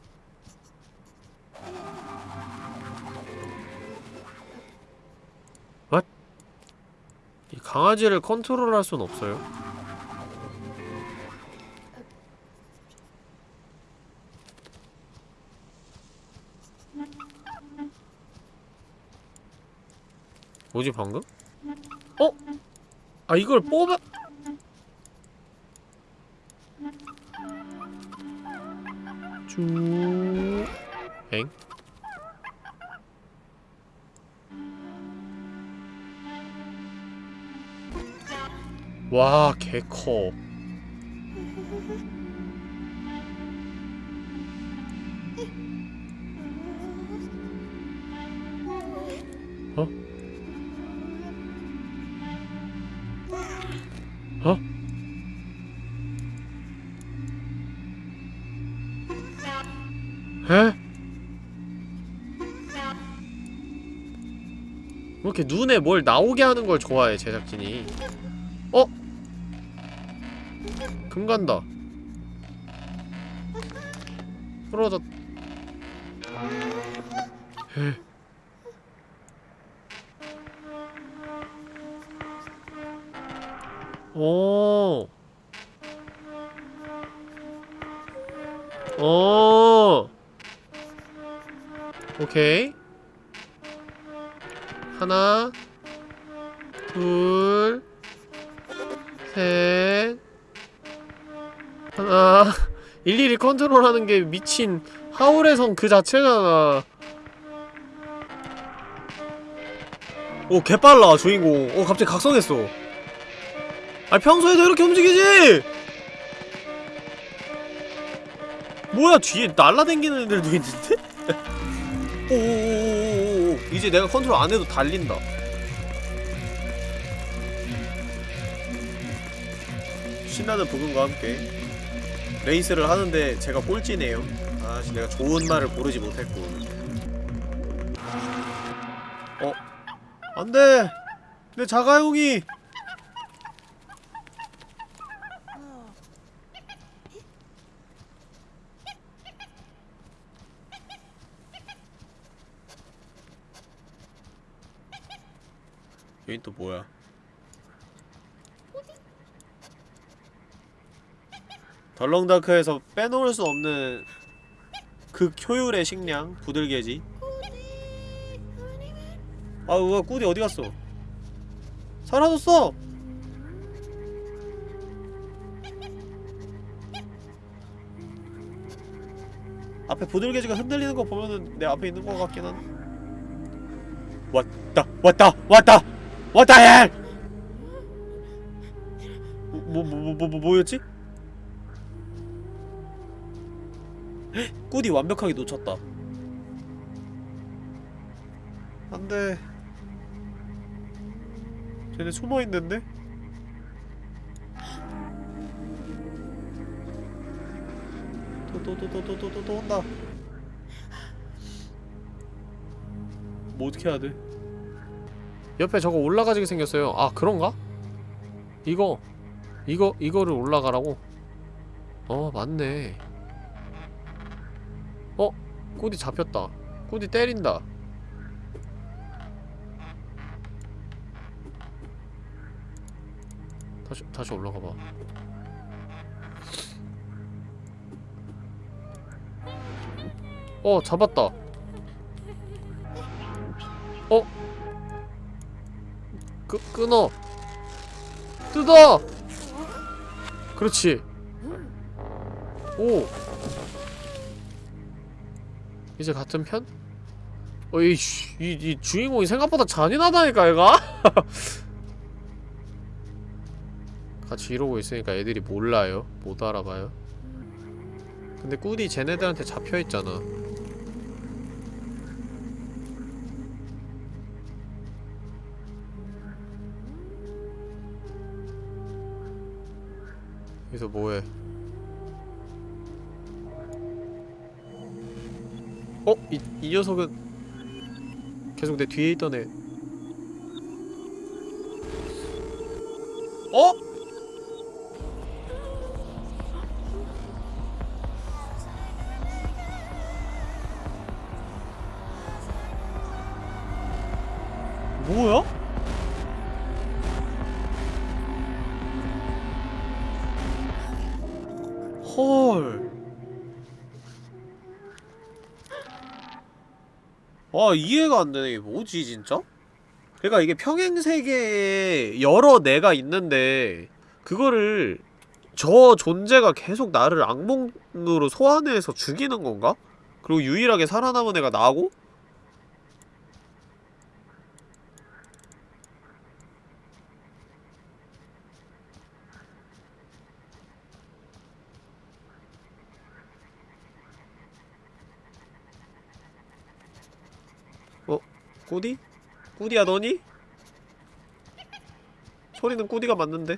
Speaker 1: 왓? 이 강아지를 컨트롤할 순 없어요? 뭐지 방금? 어? 아 이걸 뽑아 쭉 엥? 와 개커 이렇게 눈에 뭘 나오게 하는 걸 좋아해 제작진이 어? 금 간다 부러졌 에. 오. 오. 오케이. 컨트롤하는 게 미친 하울의 성 그 자체잖아. 오, 개빨라, 주인공. 오, 갑자기 각성했어. 아, 평소에도 이렇게 움직이지! 뭐야, 뒤에 날라다니는 애들도 있는데? 오오오오오 이제 내가 컨트롤 안 해도 달린다. 신나는 부금과 함께 레이스를 하는데 제가 꼴찌네요. 아씨 내가 좋은 말을 고르지 못했군. 어? 안돼! 내 자가용이! 여긴 또 뭐야? 덜렁다크에서 빼놓을 수 없는 극 효율의 식량 부들개지. 아, 우와 꾸디 어디 갔어? 사라졌어. 앞에 부들개지가 흔들리는 거 보면은 내 앞에 있는 거 같긴 한. 왔다, 왔다, 왔다, 왔다 헬. 뭐, 뭐, 뭐, 뭐, 뭐, 뭐였지? 꾸디 완벽하게 놓쳤다 안돼 쟤네 숨어있는데? 또 또 또 또 또 또 또 온다 뭐 어떻게 해야 돼? 옆에 저거 올라가지게 생겼어요 아 그런가? 이거 이거 이거를 올라가라고? 어 맞네 어? 꼬디 잡혔다. 꼬디 때린다. 다시 다시 올라가 봐. 어 잡았다. 어? 끄 끊어. 뜯어. 그렇지. 오. 이제 같은 편? 어이씨, 이, 이 주인공이 생각보다 잔인하다니까, 얘가? 같이 이러고 있으니까 애들이 몰라요. 못 알아봐요. 근데 꿀이 쟤네들한테 잡혀있잖아. 여기서 뭐해? 어? 이, 이 녀석은 계속 내 뒤에 있던 애 어? 아 이해가 안 되네 뭐지 진짜? 그러니까 이게 평행세계에 여러 내가 있는데 그거를 저 존재가 계속 나를 악몽으로 소환해서 죽이는 건가? 그리고 유일하게 살아남은 애가 나고? 꾸디? 꾸디야 너니? 소리는 꾸디가 맞는데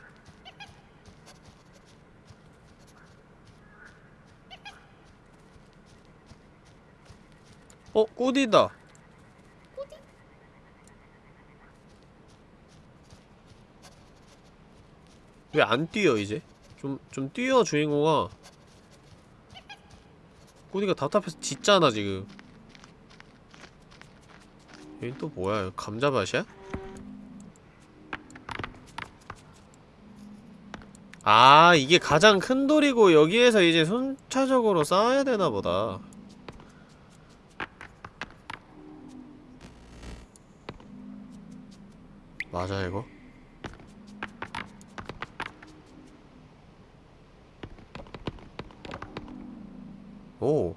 Speaker 1: 어? 꾸디다 왜안 뛰어 이제? 좀, 좀 뛰어 주인공아 꾸디가 답답해서 짖잖아 지금 여긴 또 뭐야 감자밭이야? 아 이게 가장 큰 돌이고 여기에서 이제 순차적으로 쌓아야 되나 보다 맞아 이거? 오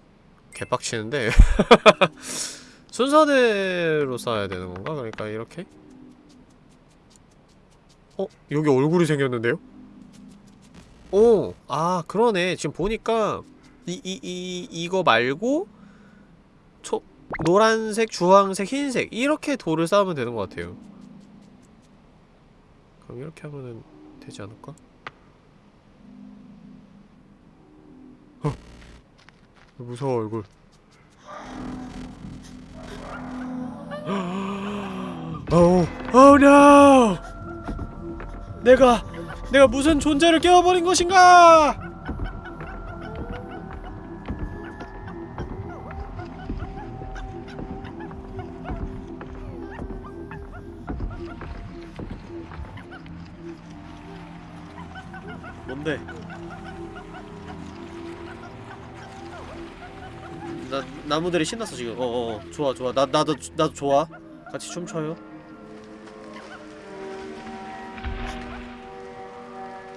Speaker 1: 개빡치는데 순서대로 쌓아야 되는 건가? 그러니까 이렇게? 어? 여기 얼굴이 생겼는데요? 오! 아 그러네 지금 보니까 이, 이, 이, 이거 말고 초, 노란색, 주황색, 흰색 이렇게 돌을 쌓으면 되는 것 같아요 그럼 이렇게 하면은 되지 않을까? 어! 무서워 얼굴 어우 오 노! 내가 내가 무슨 존재를 깨워버린 것인가? 나 나무들이 신났어 지금. 어어 어, 좋아 좋아 나 나도 나도 좋아. 같이 춤춰요.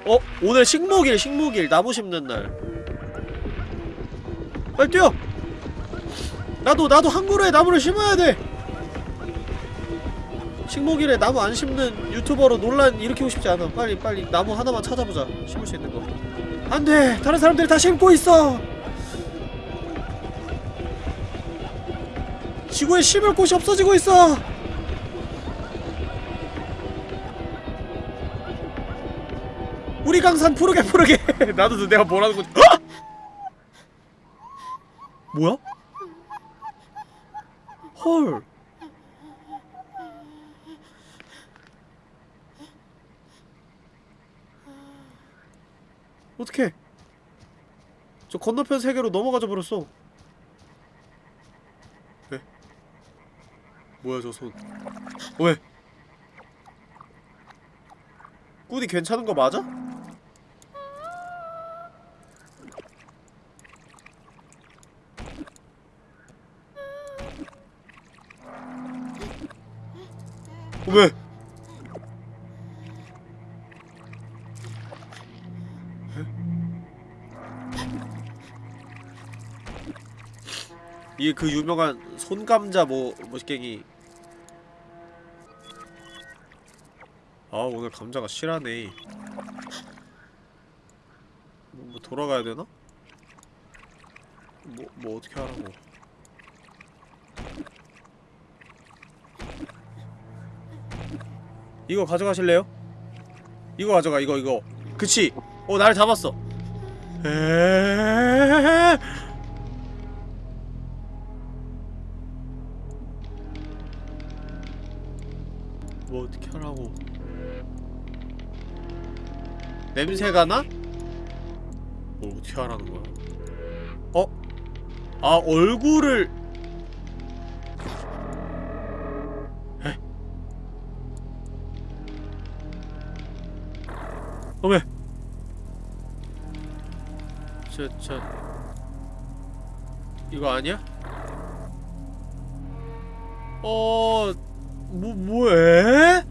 Speaker 1: 어 오늘 식목일 식목일 나무 심는 날. 빨리 뛰어. 나도 나도 한 그루에 나무를 심어야 돼. 식목일에 나무 안 심는 유튜버로 논란 일으키고 싶지 않아. 빨리 빨리 나무 하나만 찾아보자. 심을 수 있는 거. 안 돼. 다른 사람들이 다 심고 있어. 지구에 심을 곳이 없어지고 있어. 우리 강산 푸르게 푸르게. 나도 내가 뭐라는 건지. 헉! 뭐야? 헐. 어떡해 저 건너편 세계로 넘어가져 버렸어 뭐야 저 손 왜? 꾸디 괜찮은 거 맞아? 어, 왜? 이게 그 유명한 손감자 뭐 뭐시갱이. 아 오늘 감자가 실하네. 뭐, 뭐 돌아가야 되나? 뭐, 뭐 어떻게 하라고. 이거 가져가실래요? 이거 가져가 이거 이거. 그치? 어날 잡았어. 에에에에에에 뭐 냄새가 나? 뭐 어떻게 하라는 거야? 어? 아 얼굴을 에? 어메 저, 저 이거 아니야? 어... 뭐, 뭐해? 에?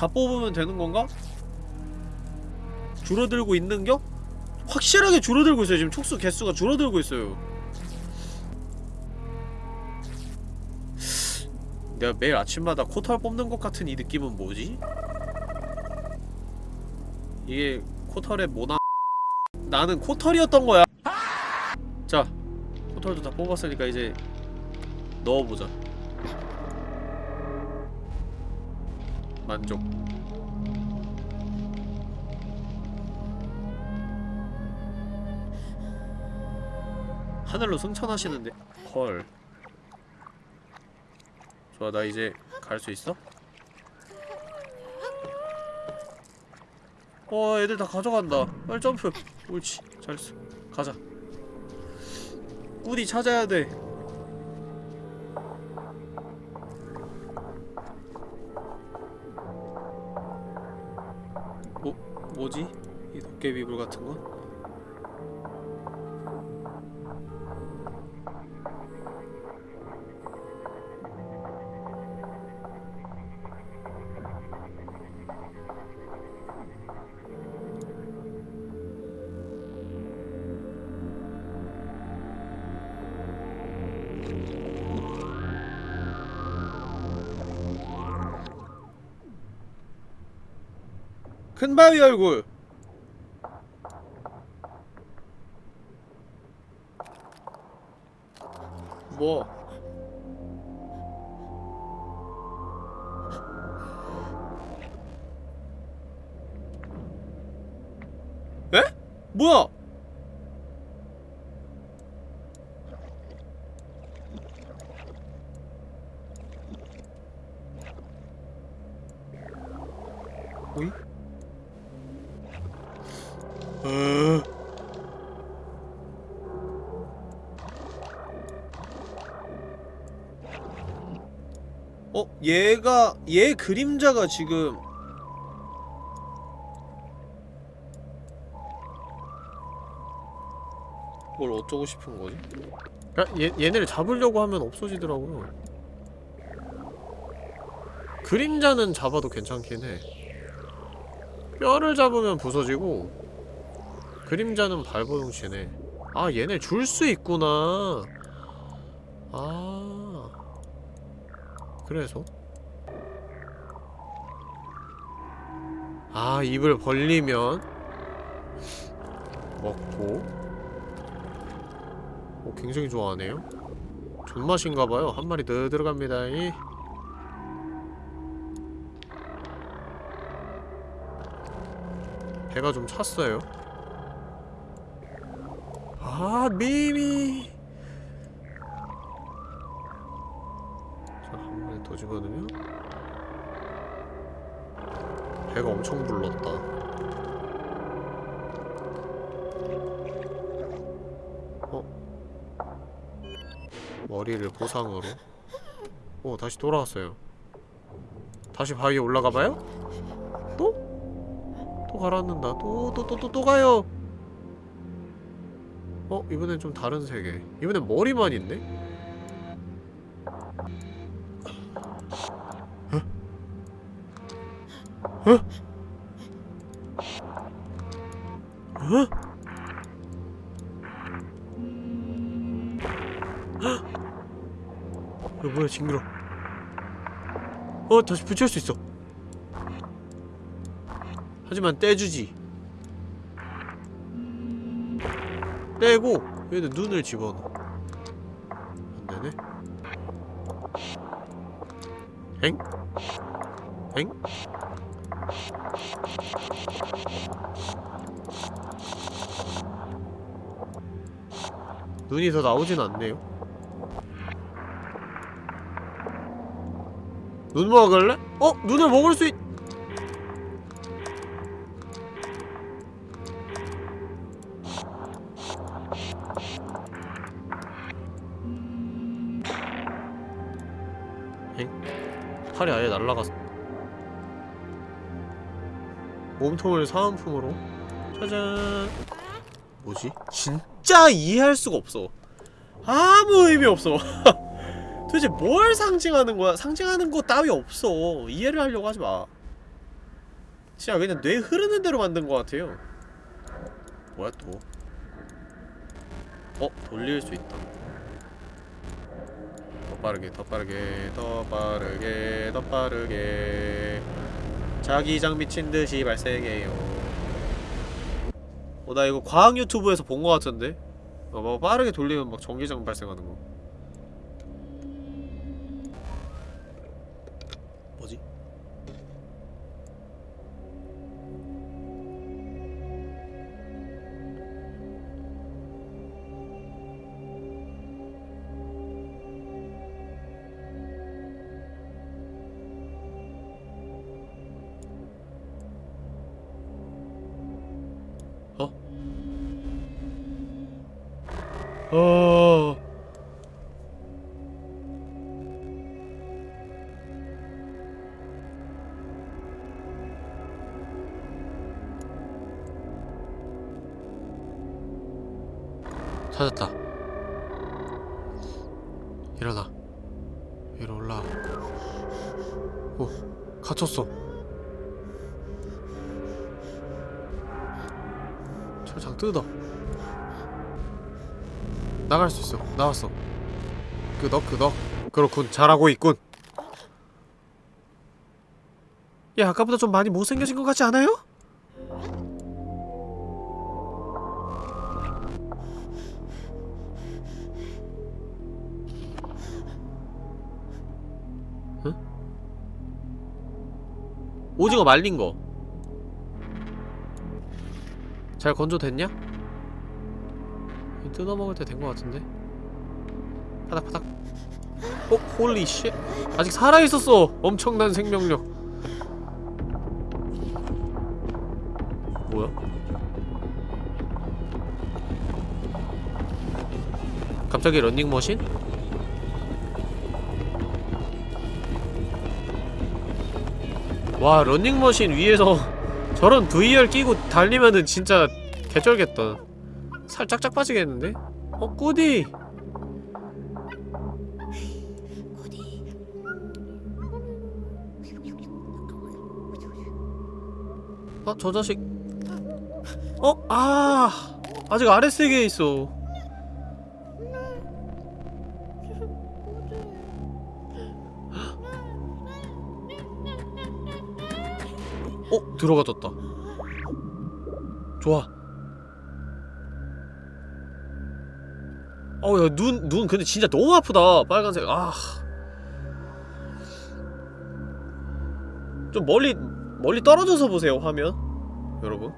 Speaker 1: 다 뽑으면 되는 건가? 줄어들고 있는겨? 확실하게 줄어들고 있어요 지금 촉수 개수가 줄어들고 있어요 내가 매일 아침마다 코털 뽑는 것 같은 이 느낌은 뭐지? 이게 코털의 모나 나는 코털이었던 거야 자 코털도 다 뽑았으니까 이제 넣어보자 만족 하늘로 승천하시는데 헐. 좋아 나 이제 갈 수 있어? 어 애들 다 가져간다. 빨리 점프. 옳지 잘했어. 가자. 우디 찾아야 돼 도깨비불 같은 건? 큰 바위 얼굴 얘 그림자가 지금 뭘 어쩌고 싶은 거지? 야, 얘, 얘네를 잡으려고 하면 없어지더라고요. 그림자는 잡아도 괜찮긴 해. 뼈를 잡으면 부서지고 그림자는 발버둥치네. 아 얘네 줄 수 있구나. 아. 그래서 아 입을 벌리면 먹고. 오 굉장히 좋아하네요. 존맛인가봐요. 한 마리 더 들어갑니다. 이. 배가 좀 찼어요. 아 미미. 자한 마리 더 집어넣으면 배가 엄청 불렀 머리를 보상으로 오 다시 돌아왔어요 다시 바위에 올라가봐요? 또? 또 가라앉는다 또 또 또 또 또 가요 어? 이번엔 좀 다른 세계 이번엔 머리만 있네? 어? 징그러 어 다시 붙일 수 있어. 하지만 떼주지. 떼고 얘는 눈을 집어넣어. 안되네. 엥? 엥? 눈이 더 나오진 않네요 눈 먹을래? 어? 눈을 먹을 수 있... 엥? 팔이 아예 날라갔어 몸통을 사은품으로 짜잔 뭐지? 진짜 이해할 수가 없어 아무 의미 없어 도대체 뭘 상징하는 거야? 상징하는 거 따위 없어 이해를 하려고 하지 마 진짜 그냥 뇌 흐르는 대로 만든 것 같아요 뭐야 또 어? 돌릴 수 있다 더 빠르게 더 빠르게 더 빠르게 더 빠르게 자기장 미친 듯이 발생해요 어, 나 이거 과학 유튜브에서 본거 같은데? 어, 막 빠르게 돌리면 막 전기장 발생하는 거. 철창 뜯어. 나갈 수 있어. 나왔어. 끄덕 끄덕. 그렇군. 잘하고 있군. 야, 아까보다 좀 많이 못생겨진 것 같지 않아요? 응? 오징어 말린 거. 잘 건조됐냐? 뜯어먹을 때 된 것 같은데? 파닥파닥 어? holy shit 아직 살아있었어 엄청난 생명력 뭐야? 갑자기 런닝머신? 와 런닝머신 위에서 저런 VR 끼고 달리면은 진짜 개쩔겠다 살 짝짝 빠지겠는데? 어, 꾸디! 어, 저 자식. 어? 아! 아직 아랫세계에 있어. 어? 들어가졌다. 좋아. 어우 야눈 눈 근데 진짜 너무 아프다 빨간색 아. 좀 멀리 멀리 떨어져서 보세요 화면 여러분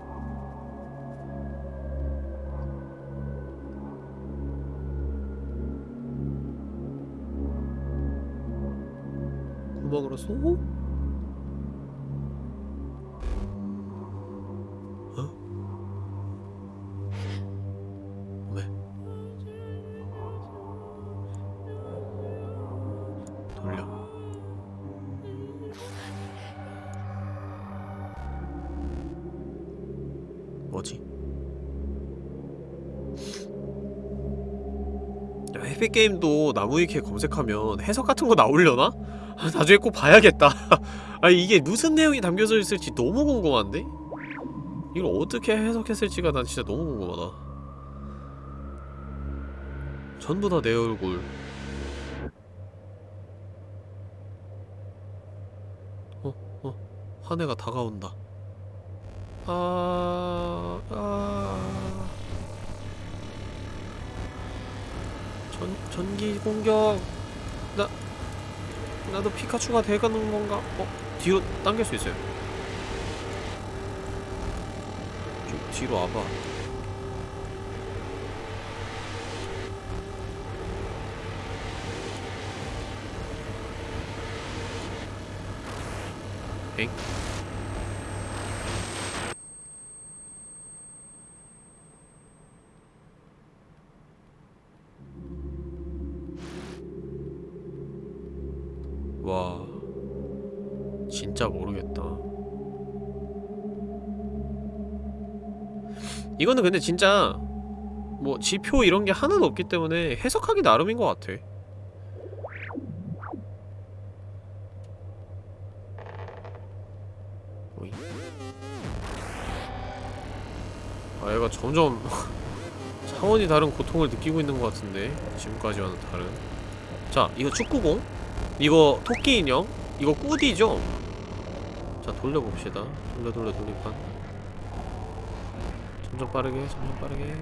Speaker 1: 구멍으로 쏘? 게임도 나무위키에 검색하면 해석 같은 거 나오려나? 아, 나중에 꼭 봐야겠다 아니 이게 무슨 내용이 담겨져 있을지 너무 궁금한데? 이걸 어떻게 해석했을지가 난 진짜 너무 궁금하다 전부 다 내 얼굴 한 해가 다가온다. 아, 아. 전, 전기 공격. 나, 나도 피카츄가 돼가는 건가? 어, 뒤로 당길 수 있어요. 좀 뒤로 와봐. 엥? 이거는 근데 진짜 뭐 지표 이런 게 하나도 없기 때문에 해석하기 나름인 것 같아. 아 얘가 점점 차원이 다른 고통을 느끼고 있는 것 같은데 지금까지와는 다른. 자 이거 축구공? 이거 토끼 인형? 이거 꾸디죠? 자 돌려봅시다. 돌려 돌려 돌리판 점점 빠르게 점점 빠르게.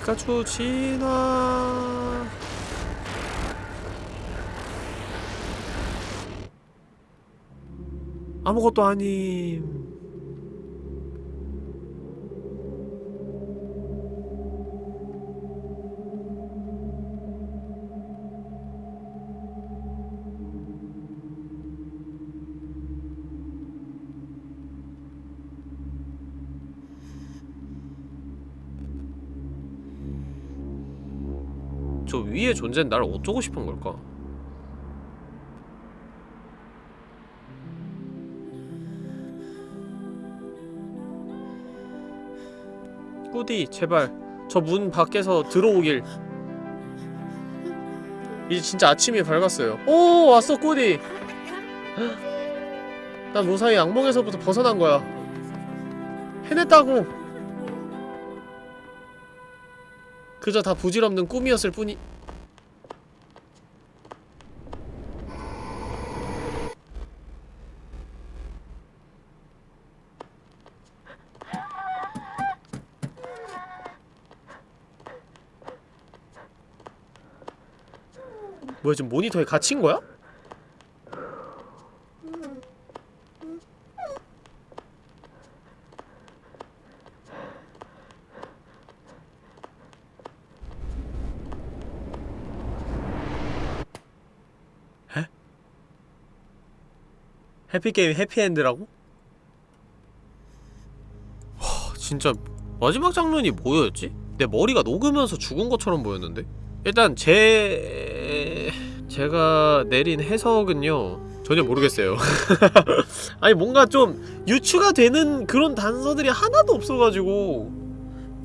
Speaker 1: 피카츄 진화. 아무것도 아님 존재는 나를 어쩌고 싶은 걸까? 꾸디 제발. 저 문 밖에서 들어오길. 이제 진짜 아침이 밝았어요. 오 왔어 꾸디. 난 무사히 악몽에서부터 벗어난 거야. 해냈다고. 그저 다 부질없는 꿈이었을 뿐이 뭐야 지금 모니터에 갇힌 거야? 해? 해피게임 해피엔드라고? 와 진짜 마지막 장면이 뭐였지? 내 머리가 녹으면서 죽은 것처럼 보였는데? 일단 제... 제가 내린 해석은요 전혀 모르겠어요. 아니 뭔가 좀 유추가 되는 그런 단서들이 하나도 없어가지고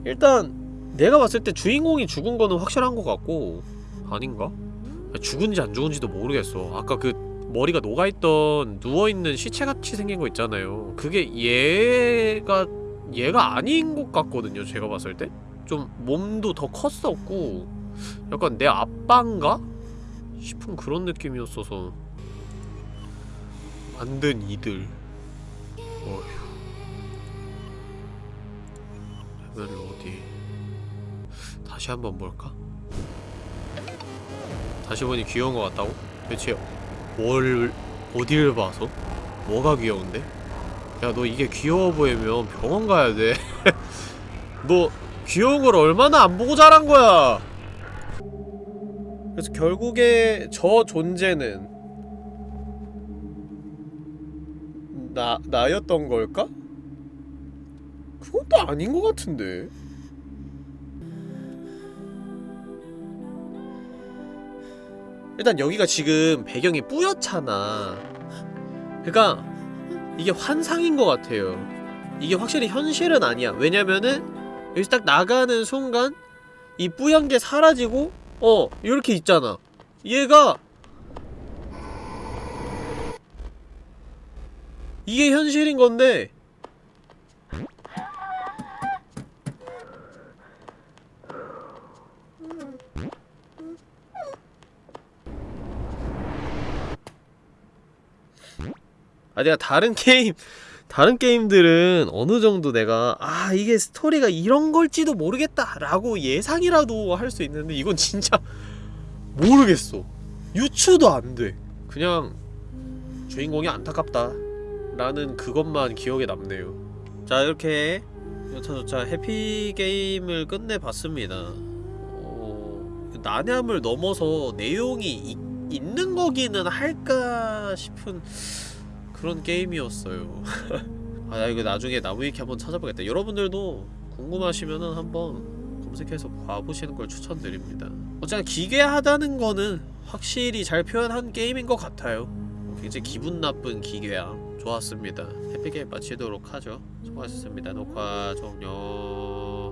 Speaker 1: 일단 내가 봤을 때 주인공이 죽은 거는 확실한 것 같고 아닌가? 죽은지 안 죽은지도 모르겠어. 아까 그 머리가 녹아있던 누워있는 시체같이 생긴 거 있잖아요. 그게 얘가 얘가 아닌 것 같거든요 제가 봤을 때. 좀 몸도 더 컸었고 약간 내 아빠인가? 싶은 그런 느낌이었어서 만든 이들 어휴 레벨 어디 다시 한번 볼까? 다시 보니 귀여운 것 같다고? 대체 뭘 어디를 봐서? 뭐가 귀여운데? 야 너 이게 귀여워 보이면 병원 가야 돼. 너 귀여운 걸 얼마나 안 보고 자란 거야? 그래서 결국에 저 존재는 나 나였던 걸까? 또 아닌 것 같은데. 일단 여기가 지금 배경이 뿌옇잖아. 그러니까 이게 환상인 것 같아요. 이게 확실히 현실은 아니야. 왜냐면은 여기서 딱 나가는 순간 이 뿌연 게 사라지고 어 이렇게 있잖아. 얘가 이게 현실인 건데 아 내가 다른 게임 다른 게임들은 어느 정도 내가 아 이게 스토리가 이런 걸지도 모르겠다 라고 예상이라도 할 수 있는데 이건 진짜 모르겠어. 유추도 안 돼. 그냥 주인공이 안타깝다 라는 그것만 기억에 남네요. 자 이렇게 여차저차 해피게임을 끝내봤습니다. 어, 난해함을 넘어서 내용이 이, 있는 거기는 할까 싶은 그런 게임이었어요. 아 나 이거 나중에 나무위키 한번 찾아보겠다. 여러분들도 궁금하시면은 한번 검색해서 봐보시는 걸 추천드립니다. 어쨌든 기괴하다는 거는 확실히 잘 표현한 게임인 것 같아요. 굉장히 기분 나쁜 기괴함. 좋았습니다. 해피게임 마치도록 하죠. 수고하셨습니다. 녹화 종료.